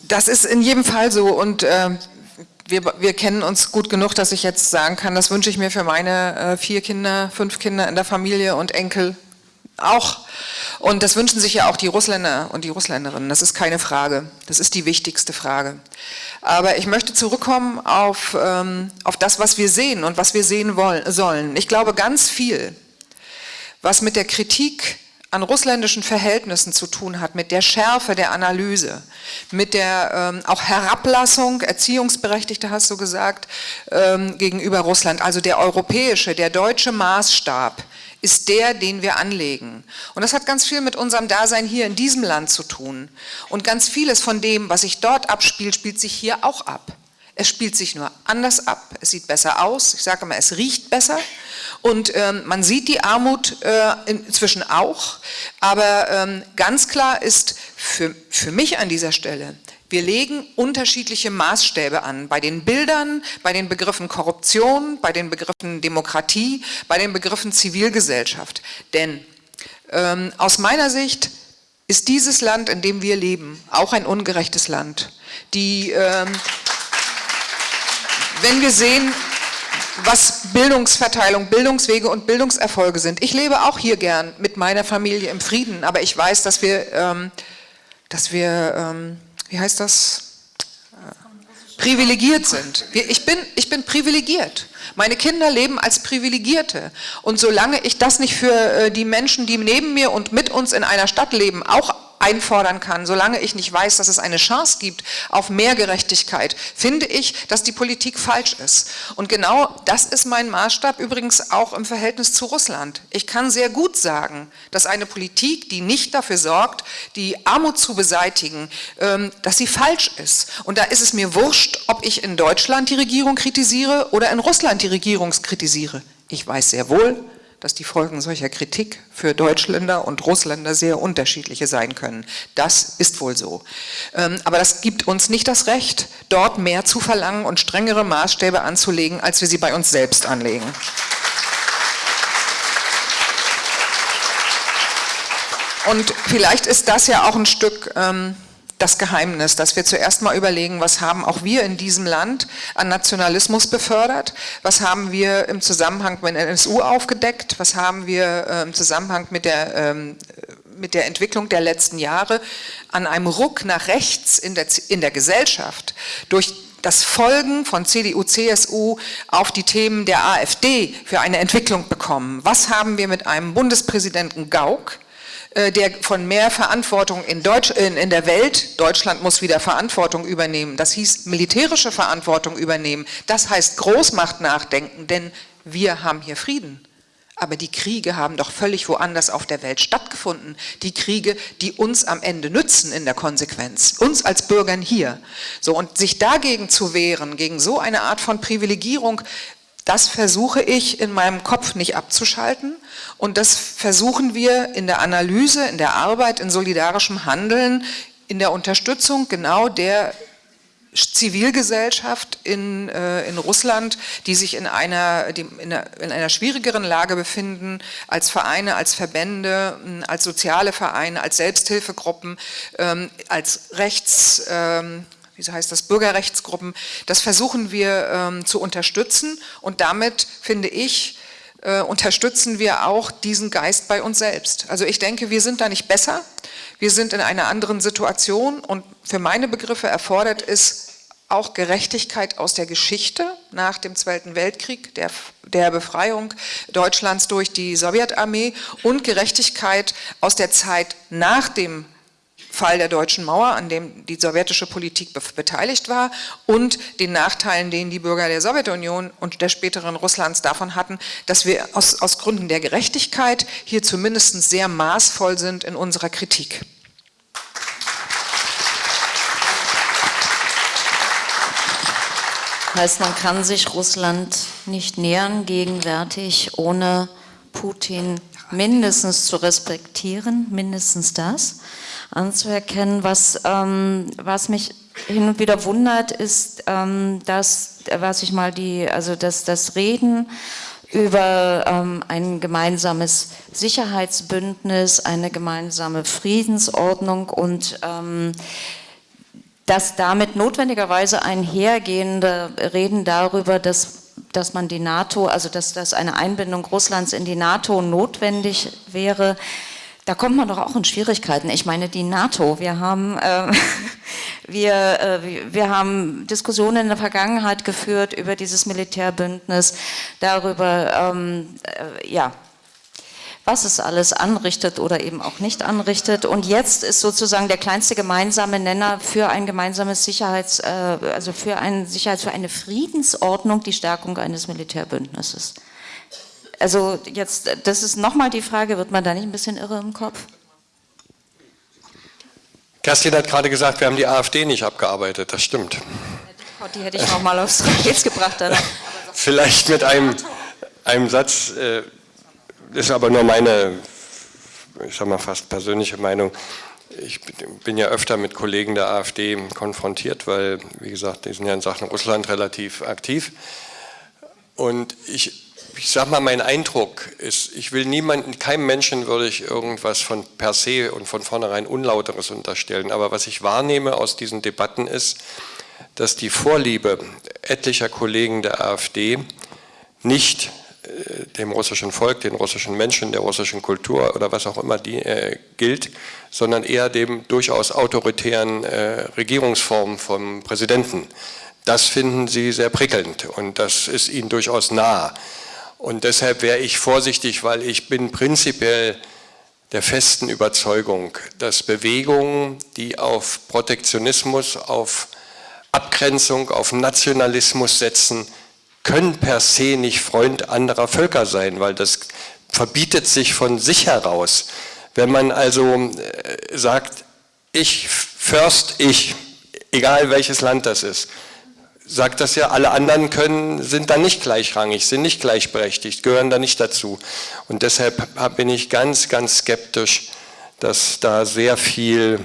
Das ist in jedem Fall so und äh, wir, wir, kennen uns gut genug, dass ich jetzt sagen kann, das wünsche ich mir für meine äh, vier Kinder, fünf Kinder in der Familie und Enkel auch. Und das wünschen sich ja auch die Russländer und die Russländerinnen. Das ist keine Frage. Das ist die wichtigste Frage. Aber ich möchte zurückkommen auf, ähm, auf das, was wir sehen und was wir sehen wollen, sollen. Ich glaube, ganz viel, was mit der Kritik an russländischen Verhältnissen zu tun hat, mit der Schärfe der Analyse, mit der ähm, auch Herablassung, Erziehungsberechtigte hast du gesagt, ähm, gegenüber Russland, also der europäische, der deutsche Maßstab, ist der, den wir anlegen. Und das hat ganz viel mit unserem Dasein hier in diesem Land zu tun. Und ganz vieles von dem, was sich dort abspielt, spielt sich hier auch ab. Es spielt sich nur anders ab, es sieht besser aus, ich sage immer, es riecht besser und ähm, man sieht die Armut äh, inzwischen auch, aber ähm, ganz klar ist für, für mich an dieser Stelle, wir legen unterschiedliche Maßstäbe an, bei den Bildern, bei den Begriffen Korruption, bei den Begriffen Demokratie, bei den Begriffen Zivilgesellschaft. Denn ähm, aus meiner Sicht ist dieses Land, in dem wir leben, auch ein ungerechtes Land. Die, ähm, wenn wir sehen, was Bildungsverteilung, Bildungswege und Bildungserfolge sind. Ich lebe auch hier gern mit meiner Familie im Frieden, aber ich weiß, dass wir, ähm, dass wir ähm, wie heißt das, privilegiert sind. Ich bin, ich bin privilegiert. Meine Kinder leben als Privilegierte. Und solange ich das nicht für äh, die Menschen, die neben mir und mit uns in einer Stadt leben, auch einfordern kann, solange ich nicht weiß, dass es eine Chance gibt auf mehr Gerechtigkeit, finde ich, dass die Politik falsch ist. Und genau das ist mein Maßstab übrigens auch im Verhältnis zu Russland. Ich kann sehr gut sagen, dass eine Politik, die nicht dafür sorgt, die Armut zu beseitigen, ähm, dass sie falsch ist. Und da ist es mir wurscht, ob ich in Deutschland die Regierung kritisiere oder in Russland die Regierung kritisiere. Ich weiß sehr wohl, dass die Folgen solcher Kritik für Deutschländer und Russländer sehr unterschiedliche sein können. Das ist wohl so. Ähm, aber das gibt uns nicht das Recht, dort mehr zu verlangen und strengere Maßstäbe anzulegen, als wir sie bei uns selbst anlegen. Und vielleicht ist das ja auch ein Stück ähm, das Geheimnis, dass wir zuerst mal überlegen, was haben auch wir in diesem Land an Nationalismus befördert, was haben wir im Zusammenhang mit der NSU aufgedeckt, was haben wir äh, im Zusammenhang mit der, ähm, mit der Entwicklung der letzten Jahre an einem Ruck nach rechts in der, in der Gesellschaft durch das Folgen von CDU, CSU auf die Themen der AfD für eine Entwicklung bekommen. Was haben wir mit einem Bundespräsidenten Gauck, der von mehr Verantwortung in, Deutsch, in, in der Welt, Deutschland muss wieder Verantwortung übernehmen, das hieß militärische Verantwortung übernehmen, das heißt Großmacht nachdenken, denn wir haben hier Frieden. Aber die Kriege haben doch völlig woanders auf der Welt stattgefunden. Die Kriege, die uns am Ende nützen in der Konsequenz. Uns als Bürgern hier. So, und sich dagegen zu wehren, gegen so eine Art von Privilegierung, das versuche ich in meinem Kopf nicht abzuschalten und das versuchen wir in der Analyse, in der Arbeit, in solidarischem Handeln, in der Unterstützung genau der Zivilgesellschaft in, äh, in Russland, die sich in einer, die in, einer, in einer schwierigeren Lage befinden, als Vereine, als Verbände, als soziale Vereine, als Selbsthilfegruppen, ähm, als Rechts... Ähm, wie heißt das, Bürgerrechtsgruppen, das versuchen wir ähm, zu unterstützen und damit, finde ich, äh, unterstützen wir auch diesen Geist bei uns selbst. Also ich denke, wir sind da nicht besser, wir sind in einer anderen Situation und für meine Begriffe erfordert es auch Gerechtigkeit aus der Geschichte nach dem Zweiten Weltkrieg, der, der Befreiung Deutschlands durch die Sowjetarmee und Gerechtigkeit aus der Zeit nach dem Fall der deutschen Mauer, an dem die sowjetische Politik beteiligt war und den Nachteilen, den die Bürger der Sowjetunion und der späteren Russlands davon hatten, dass wir aus, aus Gründen der Gerechtigkeit hier zumindest sehr maßvoll sind in unserer Kritik. Heißt, man kann sich Russland nicht nähern gegenwärtig, ohne Putin mindestens zu respektieren, mindestens das anzuerkennen. Was, ähm, was mich hin und wieder wundert, ist, ähm, dass, was ich mal die, also dass das Reden über ähm, ein gemeinsames Sicherheitsbündnis, eine gemeinsame Friedensordnung und ähm, dass damit notwendigerweise einhergehende Reden darüber, dass dass man die NATO, also dass, dass eine Einbindung Russlands in die NATO notwendig wäre, Da kommt man doch auch in Schwierigkeiten. Ich meine, die NATO, wir haben, äh, wir, äh, wir haben Diskussionen in der Vergangenheit geführt über dieses Militärbündnis, darüber, ähm, äh, ja, was es alles anrichtet oder eben auch nicht anrichtet. Und jetzt ist sozusagen der kleinste gemeinsame Nenner für ein gemeinsames Sicherheits, äh, also für ein Sicherheits, für eine Friedensordnung die Stärkung eines Militärbündnisses. Also jetzt, das ist nochmal die Frage, wird man da nicht ein bisschen irre im Kopf? Kerstin hat gerade gesagt, wir haben die AfD nicht abgearbeitet, das stimmt. Die hätte ich nochmal aufs Trapez gebracht. Dann. Vielleicht mit einem, einem Satz, äh, ist aber nur meine, ich sag mal fast persönliche Meinung. Ich bin ja öfter mit Kollegen der AfD konfrontiert, weil, wie gesagt, die sind ja in Sachen Russland relativ aktiv. Und ich ich sage mal, mein Eindruck ist, ich will niemanden, keinem Menschen würde ich irgendwas von per se und von vornherein Unlauteres unterstellen. Aber was ich wahrnehme aus diesen Debatten ist, dass die Vorliebe etlicher Kollegen der AfD nicht äh, dem russischen Volk, den russischen Menschen, der russischen Kultur oder was auch immer die, äh, gilt, sondern eher dem durchaus autoritären äh, Regierungsform vom Präsidenten. Das finden sie sehr prickelnd und das ist ihnen durchaus nah. Und deshalb wäre ich vorsichtig, weil ich bin prinzipiell der festen Überzeugung, dass Bewegungen, die auf Protektionismus, auf Abgrenzung, auf Nationalismus setzen, können per se nicht Freund anderer Völker sein, weil das verbietet sich von sich heraus. Wenn man also äh, sagt, ich, first ich, egal welches Land das ist, sagt das ja, alle anderen können, sind da nicht gleichrangig, sind nicht gleichberechtigt, gehören da nicht dazu. Und deshalb bin ich ganz, ganz skeptisch, dass da sehr viel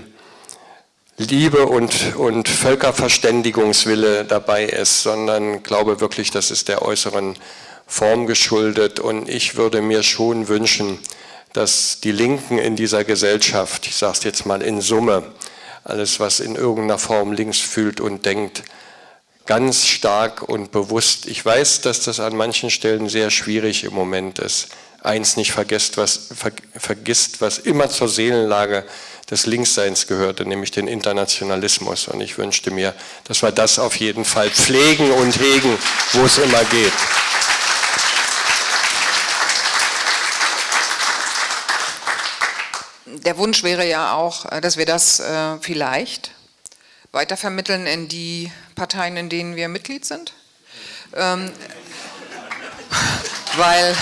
Liebe und, und Völkerverständigungswille dabei ist, sondern glaube wirklich, das ist der äußeren Form geschuldet. Und ich würde mir schon wünschen, dass die Linken in dieser Gesellschaft, ich sage es jetzt mal in Summe, alles, was in irgendeiner Form links fühlt und denkt, ganz stark und bewusst. Ich weiß, dass das an manchen Stellen sehr schwierig im Moment ist. Eins nicht vergisst, was, ver, vergisst, was immer zur Seelenlage des Linksseins gehörte, nämlich den Internationalismus. Und ich wünschte mir, dass wir das auf jeden Fall pflegen und hegen, wo es immer geht. Der Wunsch wäre ja auch, äh, dass wir das äh, vielleicht weitervermitteln in die Parteien, in denen wir Mitglied sind. Ähm, weil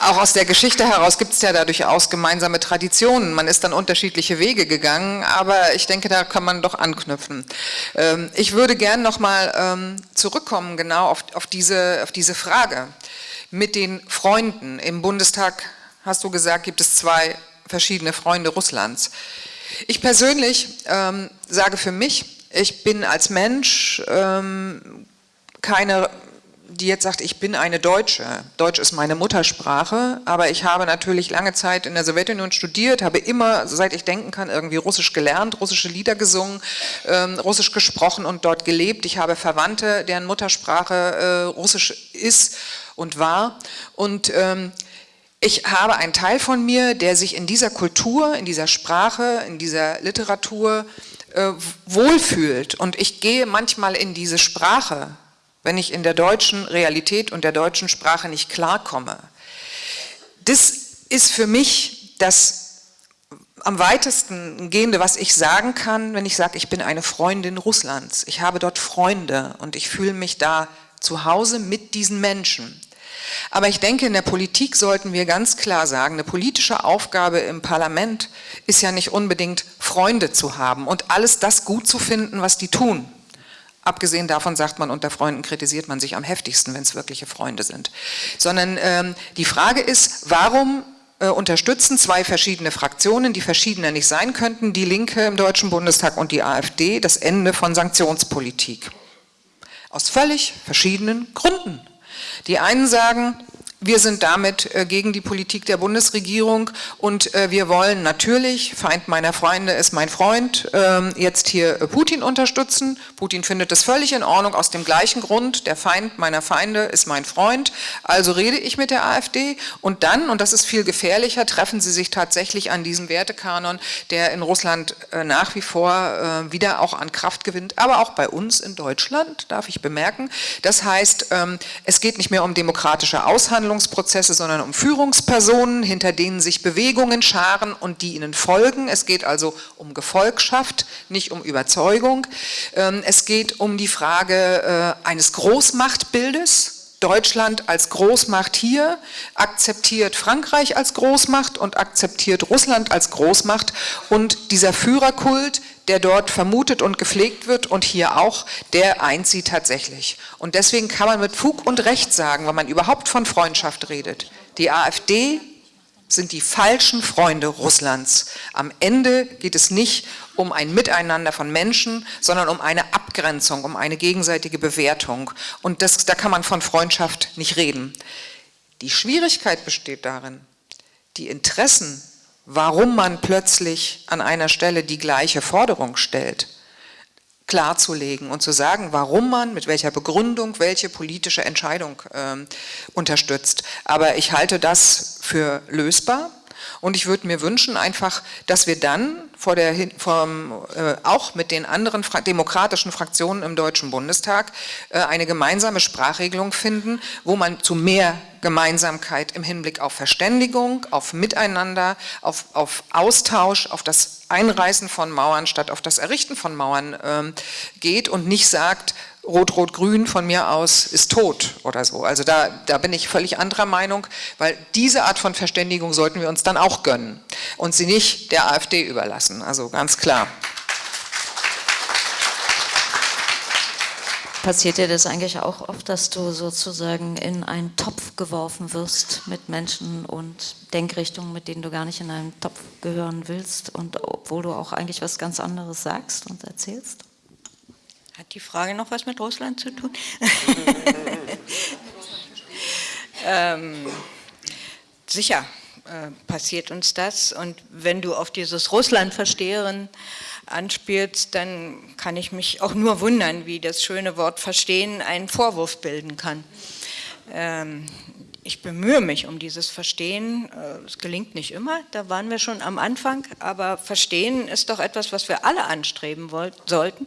auch aus der Geschichte heraus gibt es ja da durchaus gemeinsame Traditionen. Man ist dann unterschiedliche Wege gegangen, aber ich denke, da kann man doch anknüpfen. Ähm, ich würde gern nochmal ähm, zurückkommen genau auf, auf, diese, auf diese Frage mit den Freunden. Im Bundestag, hast du gesagt, gibt es zwei verschiedene Freunde Russlands. Ich persönlich ähm, sage für mich, ich bin als Mensch ähm, keine, die jetzt sagt, ich bin eine Deutsche. Deutsch ist meine Muttersprache, aber ich habe natürlich lange Zeit in der Sowjetunion studiert, habe immer, seit ich denken kann, irgendwie Russisch gelernt, russische Lieder gesungen, ähm, Russisch gesprochen und dort gelebt. Ich habe Verwandte, deren Muttersprache äh, Russisch ist und war und ähm, ich habe einen Teil von mir, der sich in dieser Kultur, in dieser Sprache, in dieser Literatur äh, wohlfühlt. Und ich gehe manchmal in diese Sprache, wenn ich in der deutschen Realität und der deutschen Sprache nicht klarkomme. Das ist für mich das am weitesten gehende, was ich sagen kann, wenn ich sage, ich bin eine Freundin Russlands. Ich habe dort Freunde und ich fühle mich da zu Hause mit diesen Menschen. Aber ich denke, in der Politik sollten wir ganz klar sagen, eine politische Aufgabe im Parlament ist ja nicht unbedingt Freunde zu haben und alles das gut zu finden, was die tun. Abgesehen davon sagt man, unter Freunden kritisiert man sich am heftigsten, wenn es wirkliche Freunde sind. Sondern ähm, die Frage ist, warum äh, unterstützen zwei verschiedene Fraktionen, die verschiedener nicht sein könnten, die Linke im Deutschen Bundestag und die AfD, das Ende von Sanktionspolitik? Aus völlig verschiedenen Gründen. Die einen sagen, wir sind damit äh, gegen die Politik der Bundesregierung und äh, wir wollen natürlich, Feind meiner Freunde ist mein Freund, ähm, jetzt hier äh, Putin unterstützen. Putin findet das völlig in Ordnung aus dem gleichen Grund, der Feind meiner Feinde ist mein Freund. Also rede ich mit der AfD und dann, und das ist viel gefährlicher, treffen sie sich tatsächlich an diesem Wertekanon, der in Russland nach wie vor wieder auch an Kraft gewinnt, aber auch bei uns in Deutschland, darf ich bemerken. Das heißt, ähm, es geht nicht mehr um demokratische Aushandlung, Handlungsprozesse, sondern um Führungspersonen, hinter denen sich Bewegungen scharen und die ihnen folgen. Es geht also um Gefolgschaft, nicht um Überzeugung. Ähm, es geht um die Frage äh, eines Großmachtbildes, Deutschland als Großmacht hier, akzeptiert Frankreich als Großmacht und akzeptiert Russland als Großmacht und dieser Führerkult, der dort vermutet und gepflegt wird und hier auch, der eint sie tatsächlich. Und deswegen kann man mit Fug und Recht sagen, wenn man überhaupt von Freundschaft redet, die AfD sind die falschen Freunde Russlands. Am Ende geht es nicht um ein Miteinander von Menschen, sondern um eine Abgrenzung, um eine gegenseitige Bewertung. Und das, da kann man von Freundschaft nicht reden. Die Schwierigkeit besteht darin, die Interessen warum man plötzlich an einer Stelle die gleiche Forderung stellt, klarzulegen und zu sagen, warum man mit welcher Begründung welche politische Entscheidung äh, unterstützt. Aber ich halte das für lösbar und ich würde mir wünschen einfach, dass wir dann vor der, vom, äh, auch mit den anderen fra demokratischen Fraktionen im Deutschen Bundestag äh, eine gemeinsame Sprachregelung finden, wo man zu mehr Gemeinsamkeit im Hinblick auf Verständigung, auf Miteinander, auf, auf Austausch, auf das Einreißen von Mauern statt auf das Errichten von Mauern äh, geht und nicht sagt, Rot-Rot-Grün von mir aus ist tot oder so. Also da, da bin ich völlig anderer Meinung, weil diese Art von Verständigung sollten wir uns dann auch gönnen und sie nicht der AfD überlassen, also ganz klar. Passiert dir das eigentlich auch oft, dass du sozusagen in einen Topf geworfen wirst mit Menschen und Denkrichtungen, mit denen du gar nicht in einen Topf gehören willst und obwohl du auch eigentlich was ganz anderes sagst und erzählst? Hat die Frage noch was mit Russland zu tun? ähm, sicher äh, passiert uns das und wenn du auf dieses Russland-Versteherin anspielst, dann kann ich mich auch nur wundern, wie das schöne Wort Verstehen einen Vorwurf bilden kann. Ähm, ich bemühe mich um dieses Verstehen. Äh, es gelingt nicht immer, da waren wir schon am Anfang, aber Verstehen ist doch etwas, was wir alle anstreben sollten.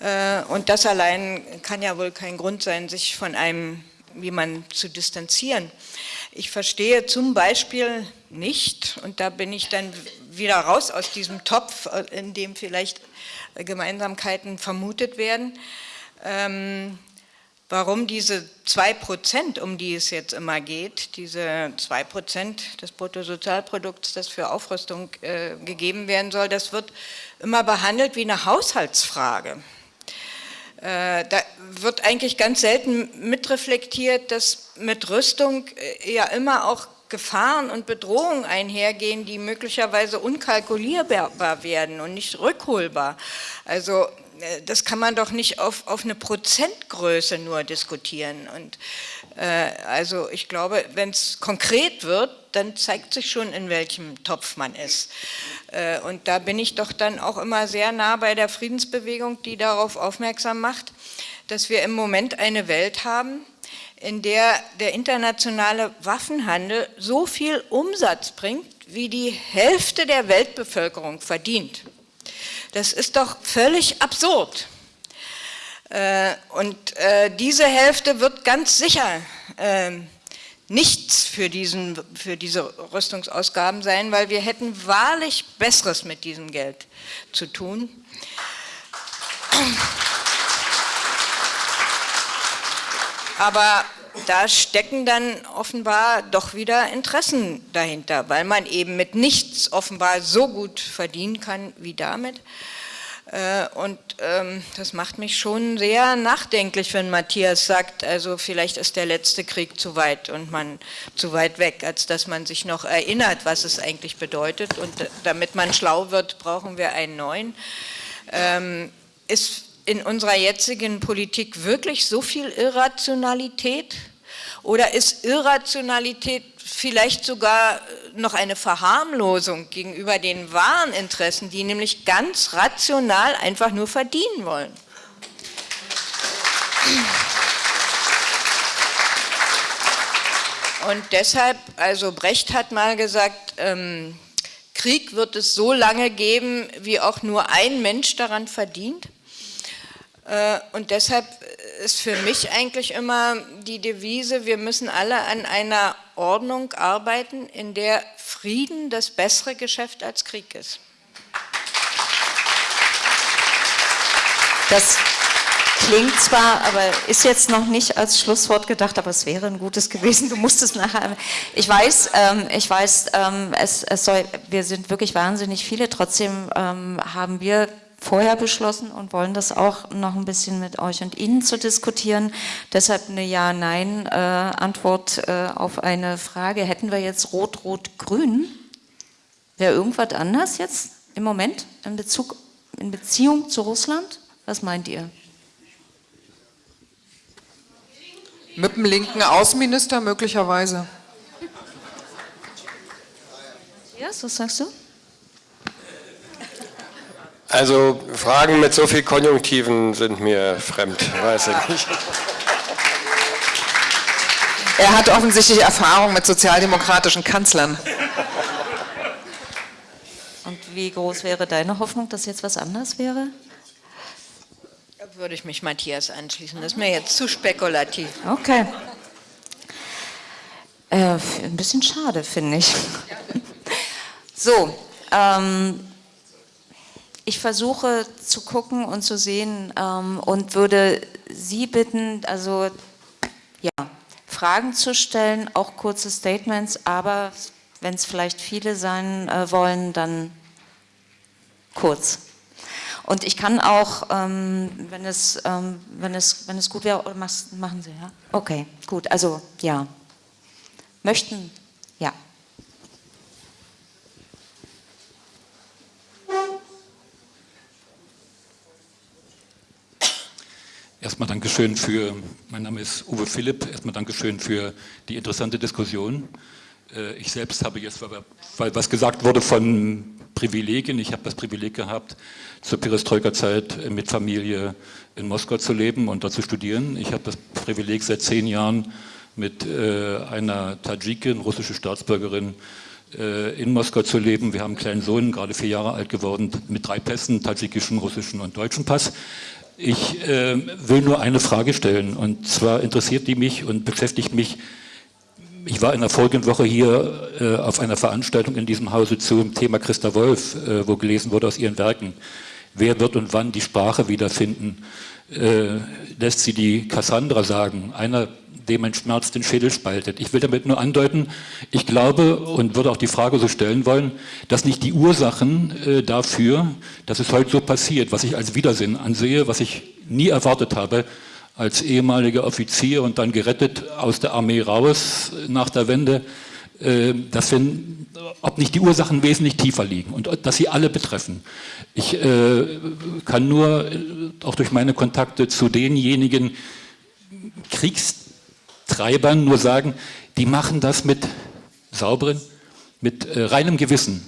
Äh, und das allein kann ja wohl kein Grund sein, sich von einem, wie man zu distanzieren. Ich verstehe zum Beispiel nicht, und da bin ich dann wieder raus aus diesem Topf, in dem vielleicht Gemeinsamkeiten vermutet werden, ähm, warum diese 2%, um die es jetzt immer geht, diese 2% des Bruttosozialprodukts, das für Aufrüstung äh, gegeben werden soll, das wird immer behandelt wie eine Haushaltsfrage. Äh, da wird eigentlich ganz selten mitreflektiert, dass mit Rüstung äh, ja immer auch Gefahren und Bedrohungen einhergehen, die möglicherweise unkalkulierbar werden und nicht rückholbar. Also äh, das kann man doch nicht auf, auf eine Prozentgröße nur diskutieren. Und also ich glaube, wenn es konkret wird, dann zeigt sich schon, in welchem Topf man ist. Äh, und da bin ich doch dann auch immer sehr nah bei der Friedensbewegung, die darauf aufmerksam macht, dass wir im Moment eine Welt haben, in der der internationale Waffenhandel so viel Umsatz bringt, wie die Hälfte der Weltbevölkerung verdient. Das ist doch völlig absurd. Äh, und äh, diese Hälfte wird ganz sicher ähm, nichts für, diesen, für diese Rüstungsausgaben sein, weil wir hätten wahrlich Besseres mit diesem Geld zu tun. Aber da stecken dann offenbar doch wieder Interessen dahinter, weil man eben mit nichts offenbar so gut verdienen kann wie damit. Äh, und ähm, das macht mich schon sehr nachdenklich, wenn Matthias sagt, also vielleicht ist der letzte Krieg zu weit und man zu weit weg, als dass man sich noch erinnert, was es eigentlich bedeutet. Und damit man schlau wird, brauchen wir einen neuen. Ähm, ist in unserer jetzigen Politik wirklich so viel Irrationalität? Oder ist Irrationalität vielleicht sogar noch eine Verharmlosung gegenüber den wahren Interessen, die nämlich ganz rational einfach nur verdienen wollen? Und deshalb, also Brecht hat mal gesagt, ähm, Krieg wird es so lange geben, wie auch nur ein Mensch daran verdient. Äh, und deshalb ist für mich eigentlich immer die Devise, wir müssen alle an einer Ordnung arbeiten, in der Frieden das bessere Geschäft als Krieg ist. Das klingt zwar, aber ist jetzt noch nicht als Schlusswort gedacht, aber es wäre ein gutes gewesen. Du musst es nachher. Ich weiß, ähm, ich weiß, ähm, es, es soll, wir sind wirklich wahnsinnig viele. Trotzdem ähm, haben wir vorher beschlossen und wollen das auch noch ein bisschen mit euch und Ihnen zu diskutieren. Deshalb eine Ja-Nein-Antwort äh, auf eine Frage. Hätten wir jetzt Rot-Rot-Grün? Wäre irgendwas anders jetzt im Moment in, Bezug, in Beziehung zu Russland? Was meint ihr? Mit dem linken Außenminister möglicherweise. Ja, was sagst du? Also Fragen mit so viel Konjunktiven sind mir fremd, weiß ich nicht. Er hat offensichtlich Erfahrung mit sozialdemokratischen Kanzlern. Und wie groß wäre deine Hoffnung, dass jetzt was anders wäre? Da würde ich mich Matthias anschließen. Das ist mir jetzt zu spekulativ. Okay. Äh, ein bisschen schade, finde ich. So, ähm, ich versuche zu gucken und zu sehen ähm, und würde Sie bitten, also ja, Fragen zu stellen, auch kurze Statements, aber wenn es vielleicht viele sein äh, wollen, dann kurz. Und ich kann auch, ähm, wenn, es, ähm, wenn, es, wenn es gut wäre, machen Sie, ja? Okay, gut, also ja. Möchten, Erstmal Dankeschön für, mein Name ist Uwe Philipp, erstmal Dankeschön für die interessante Diskussion. Äh, ich selbst habe jetzt, weil was gesagt wurde von Privilegien, ich habe das Privileg gehabt, zur Perestroika-Zeit mit Familie in Moskau zu leben und dort zu studieren. Ich habe das Privileg seit zehn Jahren mit äh, einer Tadschikin, russische Staatsbürgerin, äh, in Moskau zu leben. Wir haben einen kleinen Sohn, gerade vier Jahre alt geworden, mit drei Pässen, tadschikischen, russischen und deutschen Pass. Ich äh, will nur eine Frage stellen und zwar interessiert die mich und beschäftigt mich. Ich war in der folgenden Woche hier äh, auf einer Veranstaltung in diesem Hause zum Thema Christa Wolf, äh, wo gelesen wurde aus ihren Werken. Wer wird und wann die Sprache wiederfinden? Äh, lässt sie die Cassandra sagen, einer dem ein Schmerz den Schädel spaltet. Ich will damit nur andeuten, ich glaube und würde auch die Frage so stellen wollen, dass nicht die Ursachen äh, dafür, dass es heute so passiert, was ich als Widersinn ansehe, was ich nie erwartet habe, als ehemaliger Offizier und dann gerettet aus der Armee raus nach der Wende, äh, dass wenn, ob nicht die Ursachen wesentlich tiefer liegen und dass sie alle betreffen. Ich äh, kann nur äh, auch durch meine Kontakte zu denjenigen Kriegs Treibern nur sagen, die machen das mit sauberen, mit äh, reinem Gewissen.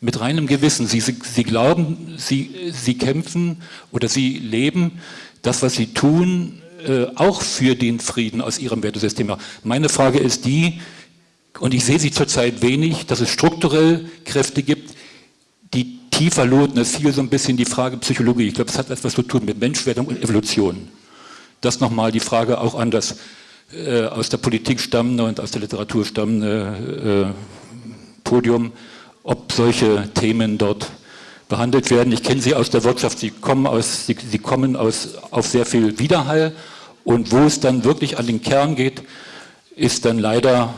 Mit reinem Gewissen. Sie, sie, sie glauben, sie, sie kämpfen oder sie leben das, was sie tun, äh, auch für den Frieden aus ihrem Wertesystem. Meine Frage ist die, und ich sehe sie zurzeit wenig, dass es strukturell Kräfte gibt, die tiefer loten. Es fiel so ein bisschen die Frage Psychologie. Ich glaube, es hat etwas zu tun mit Menschwerdung und Evolution. Das nochmal die Frage auch an das äh, aus der Politik stammende und aus der Literatur stammende äh, Podium, ob solche Themen dort behandelt werden. Ich kenne sie aus der Wirtschaft, sie kommen, aus, sie, sie kommen aus, auf sehr viel Widerhall und wo es dann wirklich an den Kern geht, ist dann leider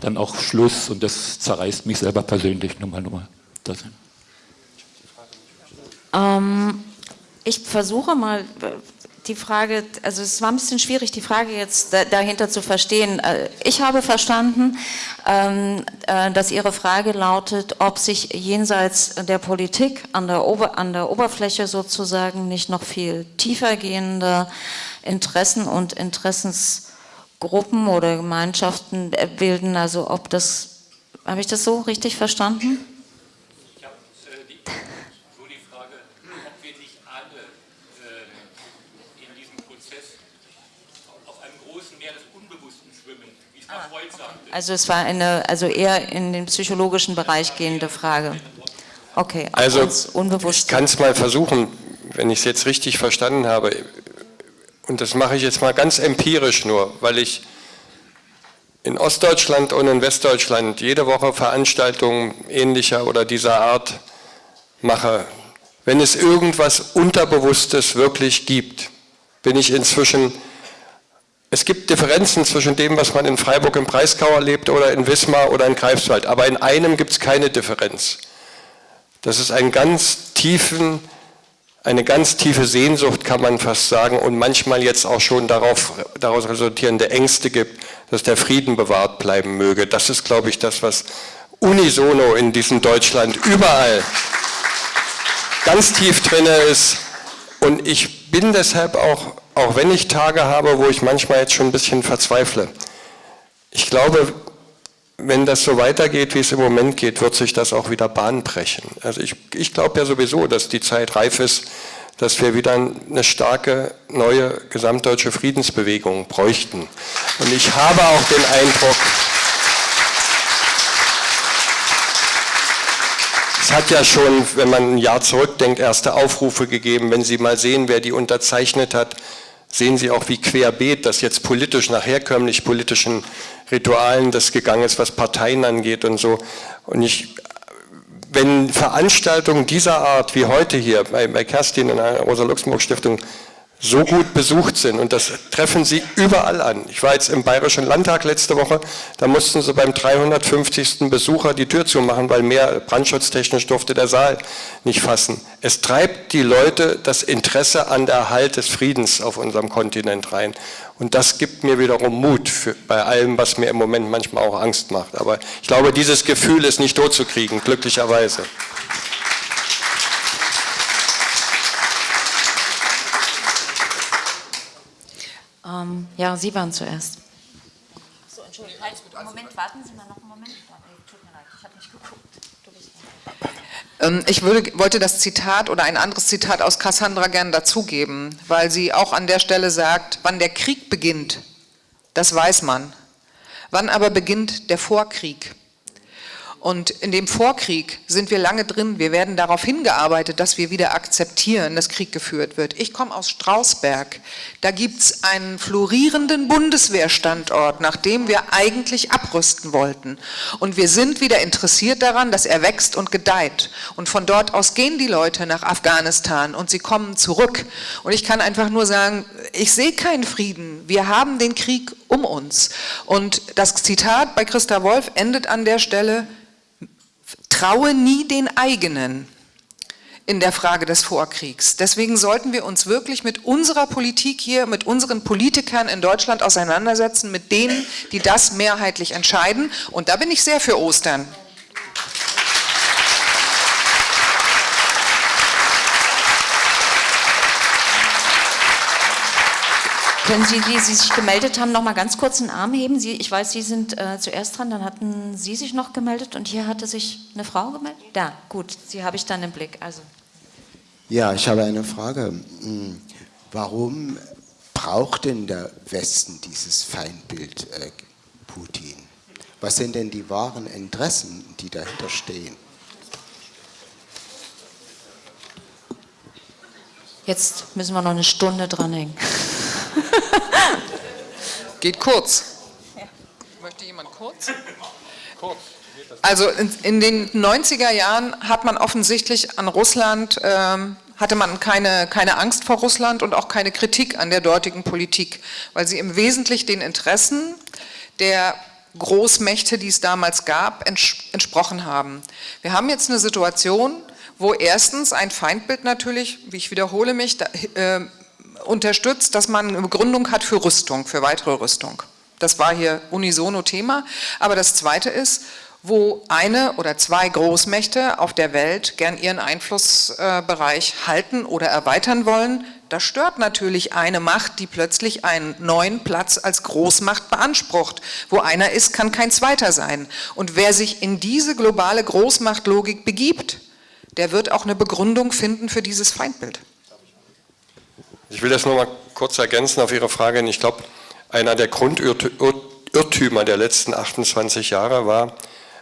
dann auch Schluss und das zerreißt mich selber persönlich. Nummer, Nummer. Das. Ähm, ich versuche mal die Frage, also es war ein bisschen schwierig, die Frage jetzt dahinter zu verstehen. Äh, ich habe verstanden, ähm, äh, dass Ihre Frage lautet, ob sich jenseits der Politik an der, Ober an der Oberfläche sozusagen nicht noch viel tiefergehende Interessen und Interessens Gruppen oder Gemeinschaften bilden, also ob das, habe ich das so richtig verstanden? Ich habe äh, die, so die Frage, ob wir nicht alle äh, in diesem Prozess auf einem großen Meer des Unbewussten schwimmen, wie es ah, Freud sagte. Also es war eine, also eher in den psychologischen Bereich gehende Frage. Okay, also ich kann es mal versuchen, wenn ich es jetzt richtig verstanden habe, und das mache ich jetzt mal ganz empirisch nur, weil ich in Ostdeutschland und in Westdeutschland jede Woche Veranstaltungen ähnlicher oder dieser Art mache. Wenn es irgendwas Unterbewusstes wirklich gibt, bin ich inzwischen, es gibt Differenzen zwischen dem, was man in Freiburg im Breisgau erlebt oder in Wismar oder in Greifswald, aber in einem gibt es keine Differenz. Das ist ein ganz tiefen eine ganz tiefe Sehnsucht, kann man fast sagen, und manchmal jetzt auch schon darauf, daraus resultierende Ängste gibt, dass der Frieden bewahrt bleiben möge. Das ist, glaube ich, das, was unisono in diesem Deutschland überall ganz tief drin ist. Und ich bin deshalb auch, auch wenn ich Tage habe, wo ich manchmal jetzt schon ein bisschen verzweifle, ich glaube, wenn das so weitergeht, wie es im Moment geht, wird sich das auch wieder Bahn brechen. Also ich, ich glaube ja sowieso, dass die Zeit reif ist, dass wir wieder eine starke neue gesamtdeutsche Friedensbewegung bräuchten. Und ich habe auch den Eindruck, es hat ja schon, wenn man ein Jahr zurückdenkt, erste Aufrufe gegeben. Wenn Sie mal sehen, wer die unterzeichnet hat, sehen Sie auch, wie querbeet das jetzt politisch nach herkömmlich politischen Ritualen das gegangen ist, was Parteien angeht und so. Und ich, wenn Veranstaltungen dieser Art wie heute hier bei, bei Kerstin in der Rosa-Luxemburg-Stiftung so gut besucht sind und das treffen sie überall an. Ich war jetzt im Bayerischen Landtag letzte Woche, da mussten sie beim 350. Besucher die Tür zumachen, weil mehr brandschutztechnisch durfte der Saal nicht fassen. Es treibt die Leute das Interesse an der Erhalt des Friedens auf unserem Kontinent rein. Und das gibt mir wiederum Mut für, bei allem, was mir im Moment manchmal auch Angst macht. Aber ich glaube, dieses Gefühl ist nicht totzukriegen, glücklicherweise. Ähm, ja, Sie waren zuerst. So, Entschuldigung. Moment, warten Sie mal noch einen Moment. Tut mir leid, ich habe nicht geguckt. Ähm, ich würde, wollte das Zitat oder ein anderes Zitat aus Cassandra gern dazugeben, weil sie auch an der Stelle sagt, wann der Krieg beginnt, das weiß man. Wann aber beginnt der Vorkrieg? Und in dem Vorkrieg sind wir lange drin. Wir werden darauf hingearbeitet, dass wir wieder akzeptieren, dass Krieg geführt wird. Ich komme aus Strausberg. Da gibt es einen florierenden Bundeswehrstandort, nach dem wir eigentlich abrüsten wollten. Und wir sind wieder interessiert daran, dass er wächst und gedeiht. Und von dort aus gehen die Leute nach Afghanistan und sie kommen zurück. Und ich kann einfach nur sagen, ich sehe keinen Frieden. Wir haben den Krieg um uns. Und das Zitat bei Christa Wolf endet an der Stelle, traue nie den eigenen in der Frage des Vorkriegs. Deswegen sollten wir uns wirklich mit unserer Politik hier, mit unseren Politikern in Deutschland auseinandersetzen, mit denen, die das mehrheitlich entscheiden. Und da bin ich sehr für Ostern. Können Sie, die Sie sich gemeldet haben, noch mal ganz kurz einen Arm heben? Sie, ich weiß, Sie sind äh, zuerst dran, dann hatten Sie sich noch gemeldet und hier hatte sich eine Frau gemeldet? Da, gut, Sie habe ich dann im Blick. Also. Ja, ich habe eine Frage. Hm, warum braucht denn der Westen dieses Feindbild äh, Putin? Was sind denn die wahren Interessen, die dahinter stehen? Jetzt müssen wir noch eine Stunde dranhängen. Geht kurz. Möchte jemand kurz? Kurz. Also in, in, den 90er Jahren hat man offensichtlich an Russland, ähm, hatte man keine, keine Angst vor Russland und auch keine Kritik an der dortigen Politik, weil sie im Wesentlichen den Interessen der Großmächte, die es damals gab, entsprochen haben. Wir haben jetzt eine Situation, wo erstens ein Feindbild natürlich, wie ich wiederhole mich, da, äh, unterstützt, dass man eine Begründung hat für Rüstung, für weitere Rüstung. Das war hier unisono Thema. Aber das Zweite ist, wo eine oder zwei Großmächte auf der Welt gern ihren Einflussbereich halten oder erweitern wollen, Da stört natürlich eine Macht, die plötzlich einen neuen Platz als Großmacht beansprucht. Wo einer ist, kann kein zweiter sein. Und wer sich in diese globale Großmachtlogik begibt, der wird auch eine Begründung finden für dieses Feindbild. Ich will das nur mal kurz ergänzen auf Ihre Frage. Ich glaube, einer der Grundirrtümer der letzten 28 Jahre war,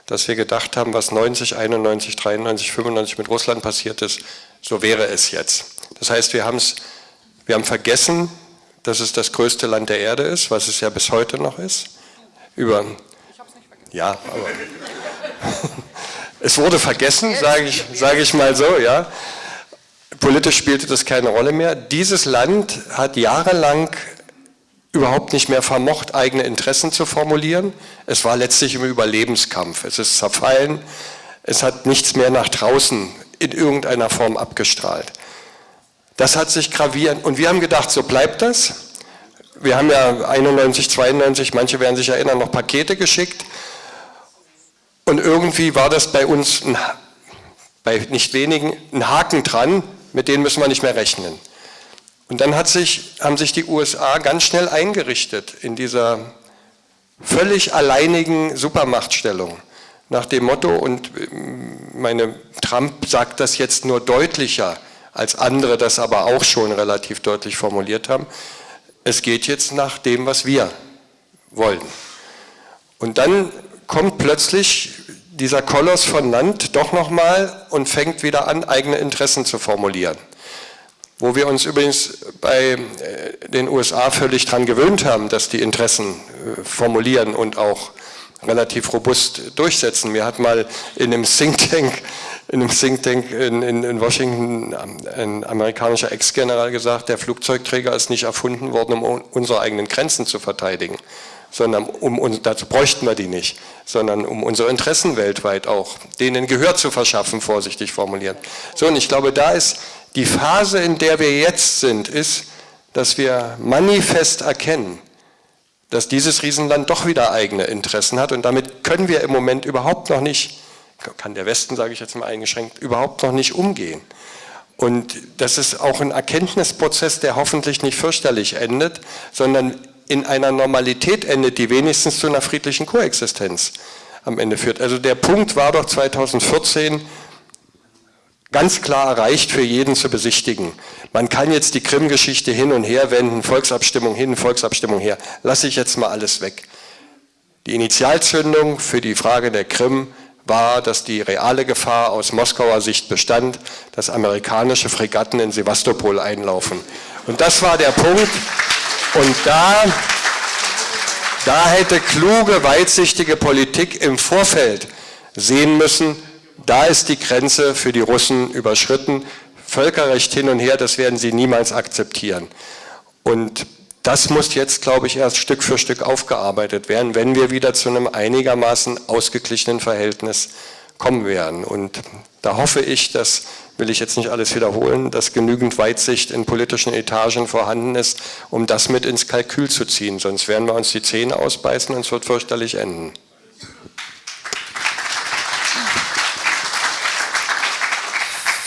dass wir gedacht haben, was 90, 91, 93, 95 mit Russland passiert ist, so wäre es jetzt. Das heißt, wir, wir haben vergessen, dass es das größte Land der Erde ist, was es ja bis heute noch ist. Über, ja, aber es wurde vergessen, sage ich, sage ich mal so, ja. Politisch spielte das keine Rolle mehr. Dieses Land hat jahrelang überhaupt nicht mehr vermocht, eigene Interessen zu formulieren. Es war letztlich im Überlebenskampf. Es ist zerfallen. Es hat nichts mehr nach draußen in irgendeiner Form abgestrahlt. Das hat sich gravierend, und wir haben gedacht, so bleibt das. Wir haben ja 91, 92, manche werden sich erinnern, noch Pakete geschickt. Und irgendwie war das bei uns, ein, bei nicht wenigen, ein Haken dran, mit denen müssen wir nicht mehr rechnen. Und dann sich, haben sich die USA ganz schnell eingerichtet in dieser völlig alleinigen Supermachtstellung. Nach dem Motto, und meine Trump sagt das jetzt nur deutlicher, als andere das aber auch schon relativ deutlich formuliert haben, es geht jetzt nach dem, was wir wollen. Und dann kommt plötzlich dieser Koloss von Land doch nochmal und fängt wieder an, eigene Interessen zu formulieren. Wo wir uns übrigens bei äh, den USA völlig daran gewöhnt haben, dass die Interessen äh, formulieren und auch relativ robust durchsetzen. Mir hat mal in einem Think Tank in einem Think Tank in, in, in Washington ein amerikanischer Ex-General gesagt, der Flugzeugträger ist nicht erfunden worden, um unsere eigenen Grenzen zu verteidigen, sondern um, dazu bräuchten wir die nicht, sondern um unsere Interessen weltweit auch, denen Gehör zu verschaffen, vorsichtig formuliert. So, und ich glaube, da ist die Phase, in der wir jetzt sind, ist, dass wir manifest erkennen, dass dieses Riesenland doch wieder eigene Interessen hat und damit können wir im Moment überhaupt noch nicht kann der Westen, sage ich jetzt mal eingeschränkt, überhaupt noch nicht umgehen. Und das ist auch ein Erkenntnisprozess, der hoffentlich nicht fürchterlich endet, sondern in einer Normalität endet, die wenigstens zu einer friedlichen Koexistenz am Ende führt. Also der Punkt war doch 2014 ganz klar erreicht für jeden zu besichtigen. Man kann jetzt die Krim-Geschichte hin und her wenden, Volksabstimmung hin, Volksabstimmung her. Lasse ich jetzt mal alles weg. Die Initialzündung für die Frage der Krim war, dass die reale Gefahr aus Moskauer Sicht bestand, dass amerikanische Fregatten in Sevastopol einlaufen. Und das war der Punkt. Und da, da hätte kluge, weitsichtige Politik im Vorfeld sehen müssen, da ist die Grenze für die Russen überschritten. Völkerrecht hin und her, das werden sie niemals akzeptieren. Und das muss jetzt, glaube ich, erst Stück für Stück aufgearbeitet werden, wenn wir wieder zu einem einigermaßen ausgeglichenen Verhältnis kommen werden. Und da hoffe ich, das will ich jetzt nicht alles wiederholen, dass genügend Weitsicht in politischen Etagen vorhanden ist, um das mit ins Kalkül zu ziehen. Sonst werden wir uns die Zähne ausbeißen und es wird fürchterlich enden.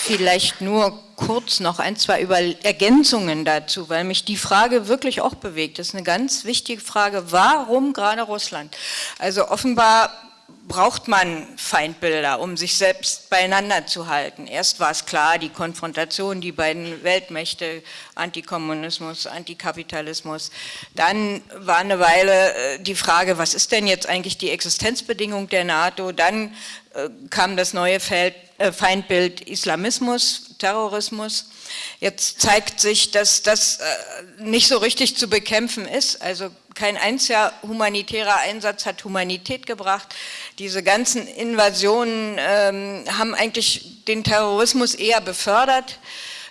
Vielleicht nur kurz noch ein, zwei Über Ergänzungen dazu, weil mich die Frage wirklich auch bewegt. Das ist eine ganz wichtige Frage. Warum gerade Russland? Also offenbar braucht man Feindbilder, um sich selbst beieinander zu halten. Erst war es klar, die Konfrontation, die beiden Weltmächte, Antikommunismus, Antikapitalismus. Dann war eine Weile äh, die Frage, was ist denn jetzt eigentlich die Existenzbedingung der NATO? Dann äh, kam das neue äh, Feindbild Islamismus, Terrorismus. Jetzt zeigt sich, dass das nicht so richtig zu bekämpfen ist. Also kein einziger humanitärer Einsatz hat Humanität gebracht. Diese ganzen Invasionen ähm, haben eigentlich den Terrorismus eher befördert,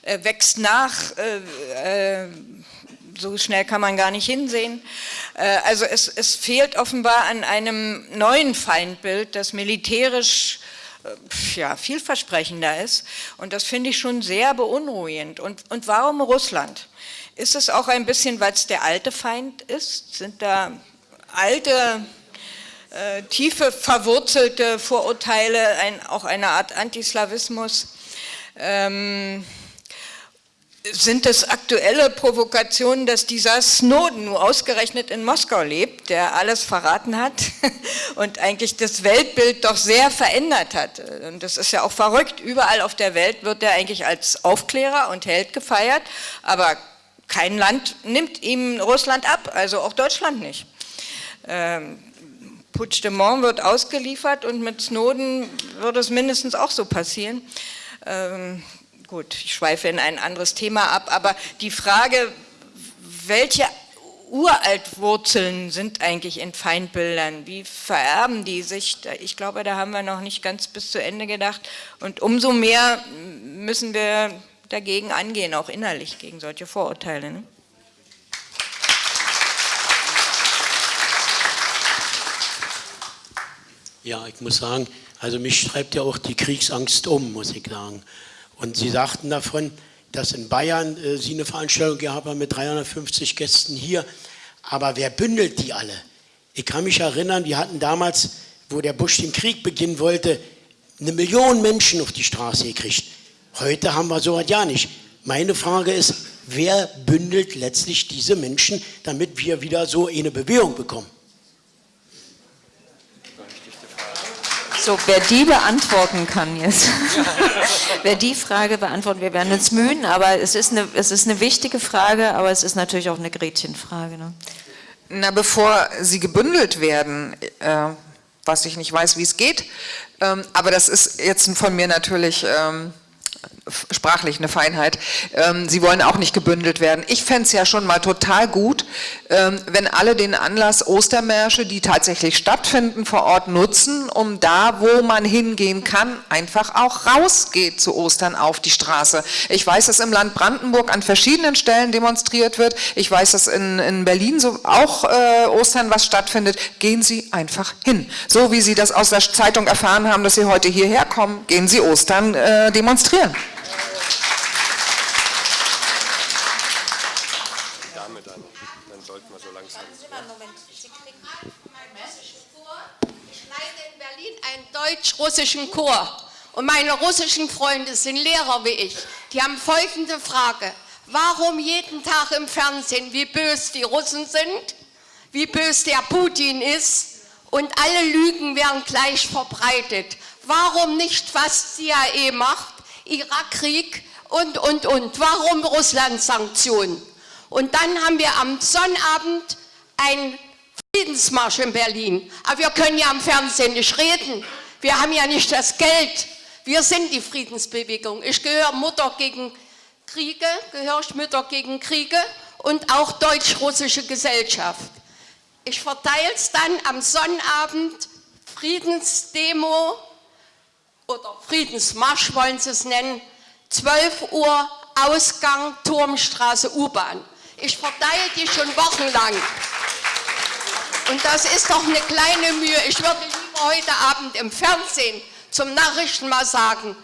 äh, wächst nach, äh, äh, so schnell kann man gar nicht hinsehen. Äh, also es, es, fehlt offenbar an einem neuen Feindbild, das militärisch äh, ja, vielversprechender ist. Und das finde ich schon sehr beunruhigend. Und, und warum Russland? Ist es auch ein bisschen, weil es der alte Feind ist? Sind da alte, äh, tiefe, verwurzelte Vorurteile, ein, auch eine Art Antislawismus? Ähm, sind es aktuelle Provokationen, dass dieser Snowden nur ausgerechnet in Moskau lebt, der alles verraten hat und eigentlich das Weltbild doch sehr verändert hat. Und das ist ja auch verrückt. Überall auf der Welt wird er eigentlich als Aufklärer und Held gefeiert, aber kein Land nimmt ihm Russland ab, also auch Deutschland nicht. Ähm, Puigdemont wird ausgeliefert und mit Snowden wird es mindestens auch so passieren. Ähm, gut, ich schweife in ein anderes Thema ab, aber die Frage, welche Uraltwurzeln sind eigentlich in Feindbildern? Wie vererben die sich? Ich glaube, da haben wir noch nicht ganz bis zu Ende gedacht. Und umso mehr müssen wir dagegen angehen, auch innerlich gegen solche Vorurteile. Ne? Ja, ich muss sagen, also mich schreibt ja auch die Kriegsangst um, muss ich sagen. Und Sie sagten davon, dass in Bayern äh, Sie eine Veranstaltung gehabt haben mit 350 Gästen hier. Aber wer bündelt die alle? Ich kann mich erinnern, wir hatten damals, wo der Bush den Krieg beginnen wollte, eine Million Menschen auf die Straße gekriegt. Heute haben wir sowas ja nicht. Meine Frage ist, wer bündelt letztlich diese Menschen, damit wir wieder so eine Bewegung bekommen? So, wer die beantworten kann jetzt, wer die Frage beantworten, wir werden uns mühen, aber es ist eine, es ist eine wichtige Frage, aber es ist natürlich auch eine Gretchenfrage. Ne? Na, bevor sie gebündelt werden, äh, was ich nicht weiß, wie es geht, ähm, aber das ist jetzt von mir natürlich... Ähm, sprachlich eine Feinheit. Ähm, sie wollen auch nicht gebündelt werden. Ich fände es ja schon mal total gut, ähm, wenn alle den Anlass Ostermärsche, die tatsächlich stattfinden, vor Ort nutzen, um da, wo man hingehen kann, einfach auch rausgeht zu Ostern auf die Straße. Ich weiß, dass im Land Brandenburg an verschiedenen Stellen demonstriert wird. Ich weiß, dass in, in Berlin so auch äh, Ostern was stattfindet. Gehen Sie einfach hin. So wie Sie das aus der Zeitung erfahren haben, dass Sie heute hierher kommen, gehen Sie Ostern äh, demonstrieren. Deutsch-russischen Chor. Und meine russischen Freunde sind Lehrer wie ich. Die haben folgende Frage. Warum jeden Tag im Fernsehen, wie bös die Russen sind, wie bös der Putin ist und alle Lügen werden gleich verbreitet. Warum nicht, was CIA macht, Irakkrieg und, und, und. Warum Russland-Sanktionen? Und dann haben wir am Sonnabend einen Friedensmarsch in Berlin. Aber wir können ja am Fernsehen nicht reden. Wir haben ja nicht das Geld. Wir sind die Friedensbewegung. Ich gehöre Mutter gegen Kriege, gehöre ich Mütter gegen Kriege und auch deutsch-russische Gesellschaft. Ich verteile es dann am Sonnabend, Friedensdemo oder Friedensmarsch wollen Sie es nennen, 12 Uhr Ausgang Turmstraße U-Bahn. Ich verteile die schon wochenlang. Und das ist doch eine kleine Mühe. Ich würde heute Abend im Fernsehen zum Nachrichten mal sagen,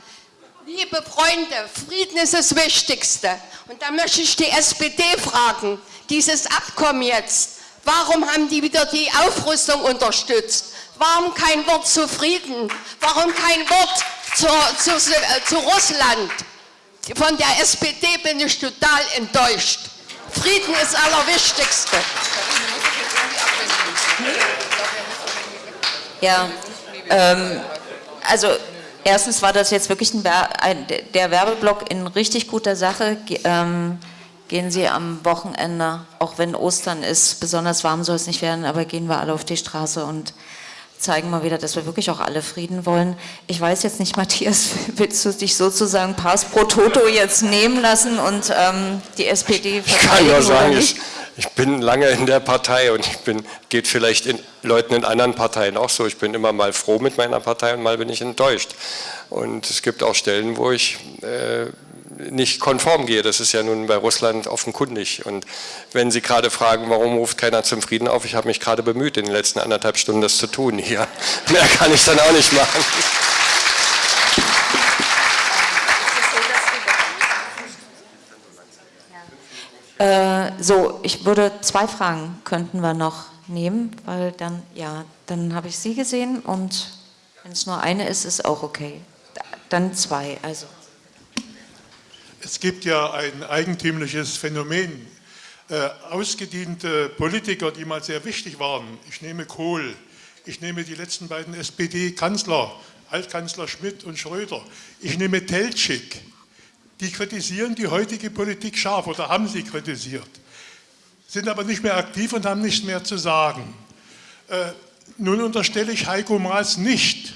liebe Freunde, Frieden ist das Wichtigste. Und da möchte ich die SPD fragen, dieses Abkommen jetzt, warum haben die wieder die Aufrüstung unterstützt? Warum kein Wort zu Frieden? Warum kein Wort zu, zu, zu Russland? Von der SPD bin ich total enttäuscht. Frieden ist Allerwichtigste. Ja, ähm, also erstens war das jetzt wirklich ein, ein, der Werbeblock in richtig guter Sache. Ähm, gehen Sie am Wochenende, auch wenn Ostern ist, besonders warm soll es nicht werden, aber gehen wir alle auf die Straße und zeigen mal wieder, dass wir wirklich auch alle Frieden wollen. Ich weiß jetzt nicht, Matthias, willst du dich sozusagen Pass pro Toto jetzt nehmen lassen und ähm, die SPD verteidigen? Ich kann nur sagen, ich, ich bin lange in der Partei und ich bin, geht vielleicht in Leuten in anderen Parteien auch so. Ich bin immer mal froh mit meiner Partei und mal bin ich enttäuscht. Und es gibt auch Stellen, wo ich äh, nicht konform gehe. Das ist ja nun bei Russland offenkundig. Und wenn Sie gerade fragen, warum ruft keiner zum Frieden auf, ich habe mich gerade bemüht, in den letzten anderthalb Stunden das zu tun hier. Mehr kann ich dann auch nicht machen. Äh, so, ich würde zwei Fragen könnten wir noch nehmen, weil dann, ja, dann habe ich Sie gesehen und wenn es nur eine ist, ist auch okay. Dann zwei, also. Es gibt ja ein eigentümliches Phänomen. Äh, ausgediente Politiker, die mal sehr wichtig waren, ich nehme Kohl, ich nehme die letzten beiden SPD-Kanzler, Altkanzler Schmidt und Schröder, ich nehme Teltschik, die kritisieren die heutige Politik scharf oder haben sie kritisiert, sind aber nicht mehr aktiv und haben nichts mehr zu sagen. Äh, nun unterstelle ich Heiko Maas nicht,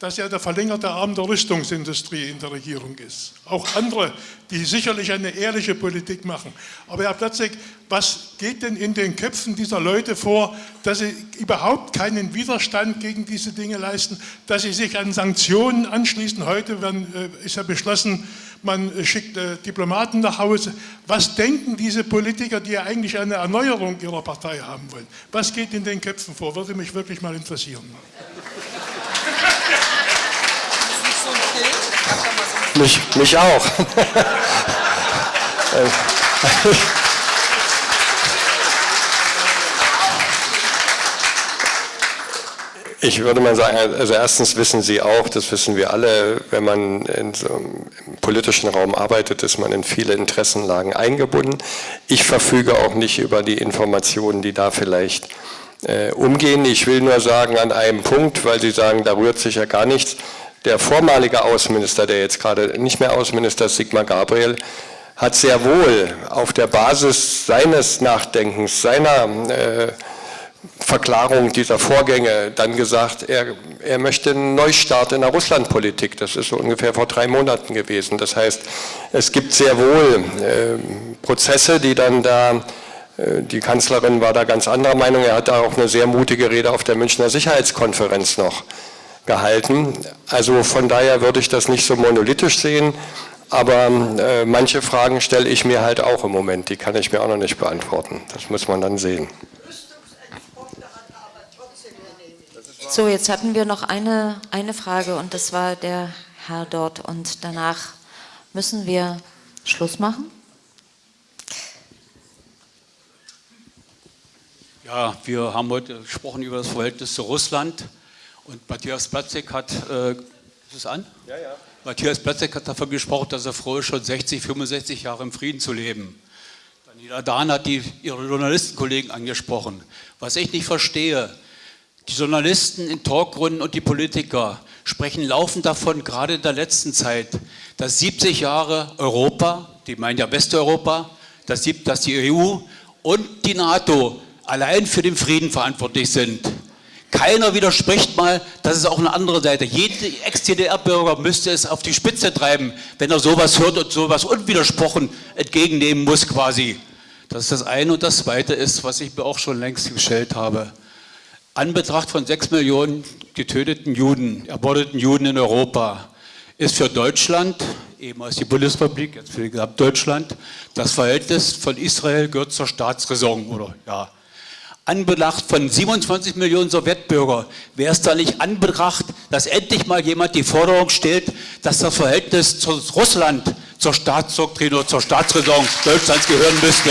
dass er der verlängerte Arm der Rüstungsindustrie in der Regierung ist. Auch andere, die sicherlich eine ehrliche Politik machen. Aber Herr Platzek, was geht denn in den Köpfen dieser Leute vor, dass sie überhaupt keinen Widerstand gegen diese Dinge leisten, dass sie sich an Sanktionen anschließen? Heute werden, äh, ist ja beschlossen, man schickt äh, Diplomaten nach Hause. Was denken diese Politiker, die ja eigentlich eine Erneuerung ihrer Partei haben wollen? Was geht in den Köpfen vor? Würde mich wirklich mal interessieren. Mich, mich auch. Ich würde mal sagen, also erstens wissen Sie auch, das wissen wir alle, wenn man in so einem politischen Raum arbeitet, ist man in viele Interessenlagen eingebunden. Ich verfüge auch nicht über die Informationen, die da vielleicht äh, umgehen. Ich will nur sagen an einem Punkt, weil Sie sagen, da rührt sich ja gar nichts der vormalige Außenminister, der jetzt gerade nicht mehr Außenminister ist, Sigmar Gabriel, hat sehr wohl auf der Basis seines Nachdenkens, seiner äh, Verklarung dieser Vorgänge dann gesagt, er, er möchte einen Neustart in der Russlandpolitik. Das ist so ungefähr vor drei Monaten gewesen. Das heißt, es gibt sehr wohl äh, Prozesse, die dann da, äh, die Kanzlerin war da ganz anderer Meinung, er hat da auch eine sehr mutige Rede auf der Münchner Sicherheitskonferenz noch gehalten. Also von daher würde ich das nicht so monolithisch sehen, aber äh, manche Fragen stelle ich mir halt auch im Moment, die kann ich mir auch noch nicht beantworten. Das muss man dann sehen. So, jetzt hatten wir noch eine, eine Frage und das war der Herr dort und danach müssen wir Schluss machen. Ja, wir haben heute gesprochen über das Verhältnis zu Russland. Und Matthias Platzek hat, äh, ist es an? Ja, ja. Matthias Platzek hat davon gesprochen, dass er froh ist, schon 60, 65 Jahre im Frieden zu leben. Daniela Dahn hat die, ihre Journalistenkollegen angesprochen. Was ich nicht verstehe, die Journalisten in Talkrunden und die Politiker sprechen laufend davon, gerade in der letzten Zeit, dass 70 Jahre Europa, die meinen ja Westeuropa, dass die EU und die NATO allein für den Frieden verantwortlich sind. Keiner widerspricht mal, dass es auch eine andere Seite. Jeder Ex-DDR-Bürger müsste es auf die Spitze treiben, wenn er sowas hört und sowas unwidersprochen entgegennehmen muss quasi. Das ist das eine. Und das zweite ist, was ich mir auch schon längst gestellt habe. Anbetracht von sechs Millionen getöteten Juden, ermordeten Juden in Europa, ist für Deutschland, ehemals die Bundesrepublik, jetzt für Gesamtdeutschland, das Verhältnis von Israel gehört zur Staatsräson oder ja, Anbetracht von 27 Millionen Sowjetbürger wäre es da nicht anbetracht, dass endlich mal jemand die Forderung stellt, dass das Verhältnis zu Russland zur Staatsdoktrin oder zur Staatsräson Deutschlands gehören müsste.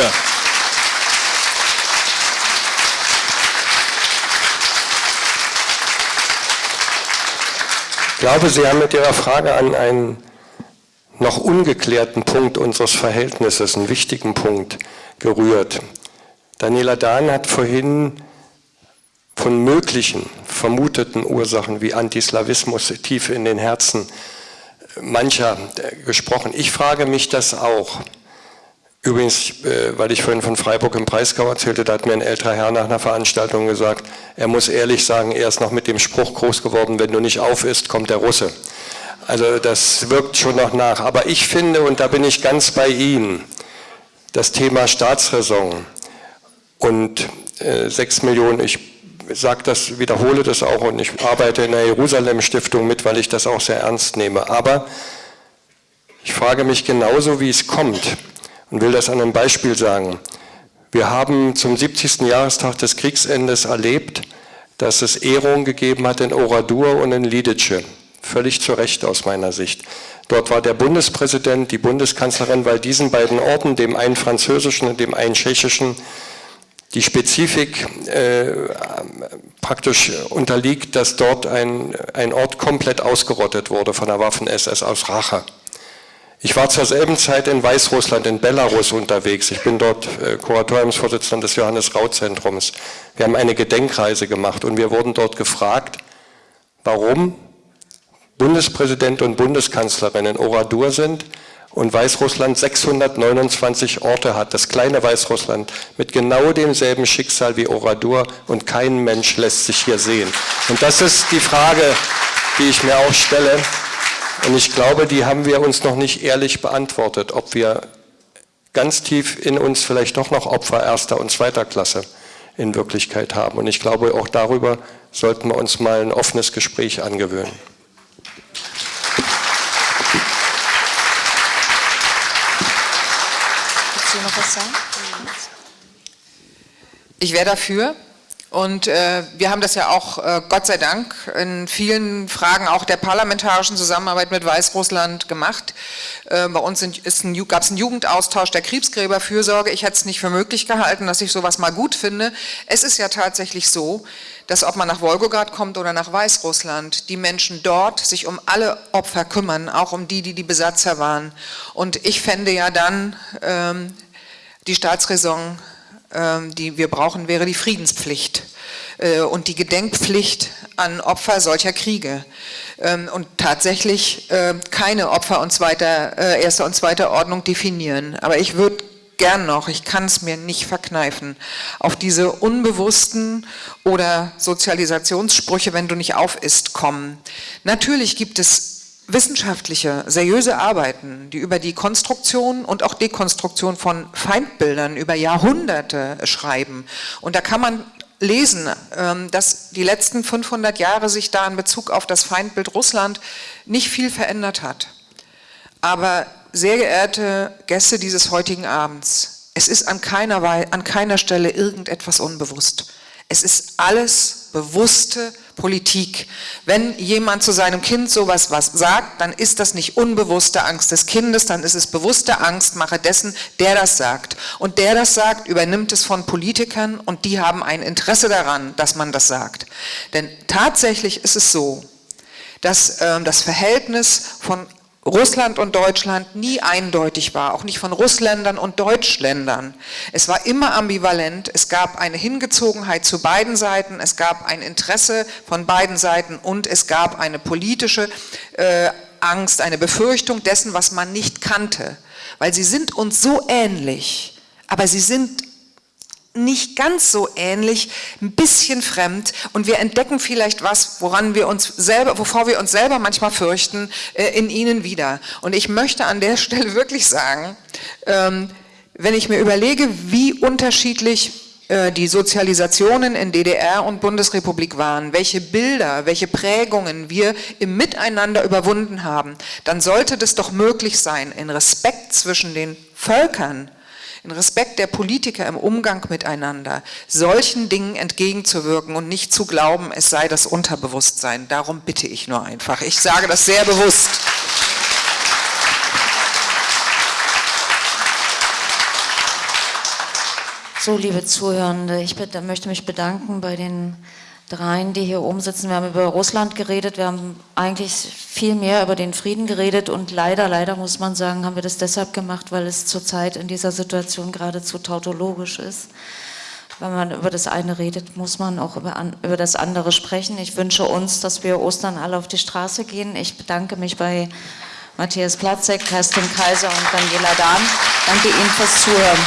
Ich glaube, Sie haben mit Ihrer Frage an einen noch ungeklärten Punkt unseres Verhältnisses, einen wichtigen Punkt, gerührt. Daniela Dahn hat vorhin von möglichen, vermuteten Ursachen wie Antislawismus tief in den Herzen mancher gesprochen. Ich frage mich das auch. Übrigens, äh, weil ich vorhin von Freiburg im Breisgau erzählte, da hat mir ein älterer Herr nach einer Veranstaltung gesagt, er muss ehrlich sagen, er ist noch mit dem Spruch groß geworden, wenn du nicht auf isst, kommt der Russe. Also das wirkt schon noch nach. Aber ich finde, und da bin ich ganz bei Ihnen, das Thema Staatsräson, und äh, 6 Millionen, ich sage das, wiederhole das auch und ich arbeite in der Jerusalem-Stiftung mit, weil ich das auch sehr ernst nehme. Aber ich frage mich genauso, wie es kommt und will das an einem Beispiel sagen. Wir haben zum 70. Jahrestag des Kriegsendes erlebt, dass es Ehrungen gegeben hat in Oradur und in Lidice. Völlig zu Recht aus meiner Sicht. Dort war der Bundespräsident, die Bundeskanzlerin, weil diesen beiden Orten, dem einen französischen und dem einen tschechischen, die Spezifik äh, praktisch unterliegt, dass dort ein, ein Ort komplett ausgerottet wurde von der Waffen-SS aus Rache. Ich war zur selben Zeit in Weißrussland, in Belarus unterwegs. Ich bin dort äh, Kuratoriumsvorsitzender des Johannes-Rau-Zentrums. Wir haben eine Gedenkreise gemacht und wir wurden dort gefragt, warum Bundespräsident und Bundeskanzlerin in Oradur sind und Weißrussland 629 Orte hat, das kleine Weißrussland, mit genau demselben Schicksal wie Oradur und kein Mensch lässt sich hier sehen. Und das ist die Frage, die ich mir auch stelle. Und ich glaube, die haben wir uns noch nicht ehrlich beantwortet, ob wir ganz tief in uns vielleicht doch noch Opfer erster und zweiter Klasse in Wirklichkeit haben. Und ich glaube, auch darüber sollten wir uns mal ein offenes Gespräch angewöhnen. Willst du noch was sagen? Ich wäre dafür, und äh, wir haben das ja auch, äh, Gott sei Dank, in vielen Fragen auch der parlamentarischen Zusammenarbeit mit Weißrussland gemacht. Äh, bei uns gab es einen Jugendaustausch der Kriegsgräberfürsorge. Ich hätte es nicht für möglich gehalten, dass ich sowas mal gut finde. Es ist ja tatsächlich so, dass ob man nach Wolgograd kommt oder nach Weißrussland, die Menschen dort sich um alle Opfer kümmern, auch um die, die die Besatzer waren. Und ich fände ja dann ähm, die Staatsräson ähm, die wir brauchen, wäre die Friedenspflicht äh, und die Gedenkpflicht an Opfer solcher Kriege. Ähm, und tatsächlich äh, keine Opfer und zweiter, äh, erster und zweiter Ordnung definieren. Aber ich würde gern noch, ich kann es mir nicht verkneifen, auf diese unbewussten oder Sozialisationssprüche, wenn du nicht auf isst, kommen. Natürlich gibt es wissenschaftliche, seriöse Arbeiten, die über die Konstruktion und auch Dekonstruktion von Feindbildern über Jahrhunderte schreiben. Und da kann man lesen, ähm, dass die letzten 500 Jahre sich da in Bezug auf das Feindbild Russland nicht viel verändert hat. Aber sehr geehrte Gäste dieses heutigen Abends, es ist an keiner, an keiner Stelle irgendetwas unbewusst. Es ist alles bewusste Politik. Wenn jemand zu seinem Kind sowas was sagt, dann ist das nicht unbewusste Angst des Kindes, dann ist es bewusste Angstmache dessen, der das sagt. Und der das sagt, übernimmt es von Politikern und die haben ein Interesse daran, dass man das sagt. Denn tatsächlich ist es so, dass äh, das Verhältnis von Russland und Deutschland nie eindeutig war, auch nicht von Russländern und Deutschländern. Es war immer ambivalent, es gab eine Hingezogenheit zu beiden Seiten, es gab ein Interesse von beiden Seiten und es gab eine politische äh, Angst, eine Befürchtung dessen, was man nicht kannte. Weil sie sind uns so ähnlich, aber sie sind nicht ganz so ähnlich, ein bisschen fremd und wir entdecken vielleicht was, woran wir uns selber, wovor wir uns selber manchmal fürchten, äh, in ihnen wieder. Und ich möchte an der Stelle wirklich sagen, ähm, wenn ich mir überlege, wie unterschiedlich äh, die Sozialisationen in DDR und Bundesrepublik waren, welche Bilder, welche Prägungen wir im Miteinander überwunden haben, dann sollte das doch möglich sein, in Respekt zwischen den Völkern in Respekt der Politiker im Umgang miteinander, solchen Dingen entgegenzuwirken und nicht zu glauben, es sei das Unterbewusstsein. Darum bitte ich nur einfach. Ich sage das sehr bewusst. So, liebe Zuhörende, ich möchte mich bedanken bei den dreien, die hier oben sitzen. Wir haben über Russland geredet, wir haben eigentlich viel mehr über den Frieden geredet und leider, leider muss man sagen, haben wir das deshalb gemacht, weil es zurzeit in dieser Situation geradezu tautologisch ist. Wenn man über das eine redet, muss man auch über, über das andere sprechen. Ich wünsche uns, dass wir Ostern alle auf die Straße gehen. Ich bedanke mich bei Matthias Platzek, Kerstin Kaiser und Daniela Dahn. Danke Ihnen fürs Zuhören.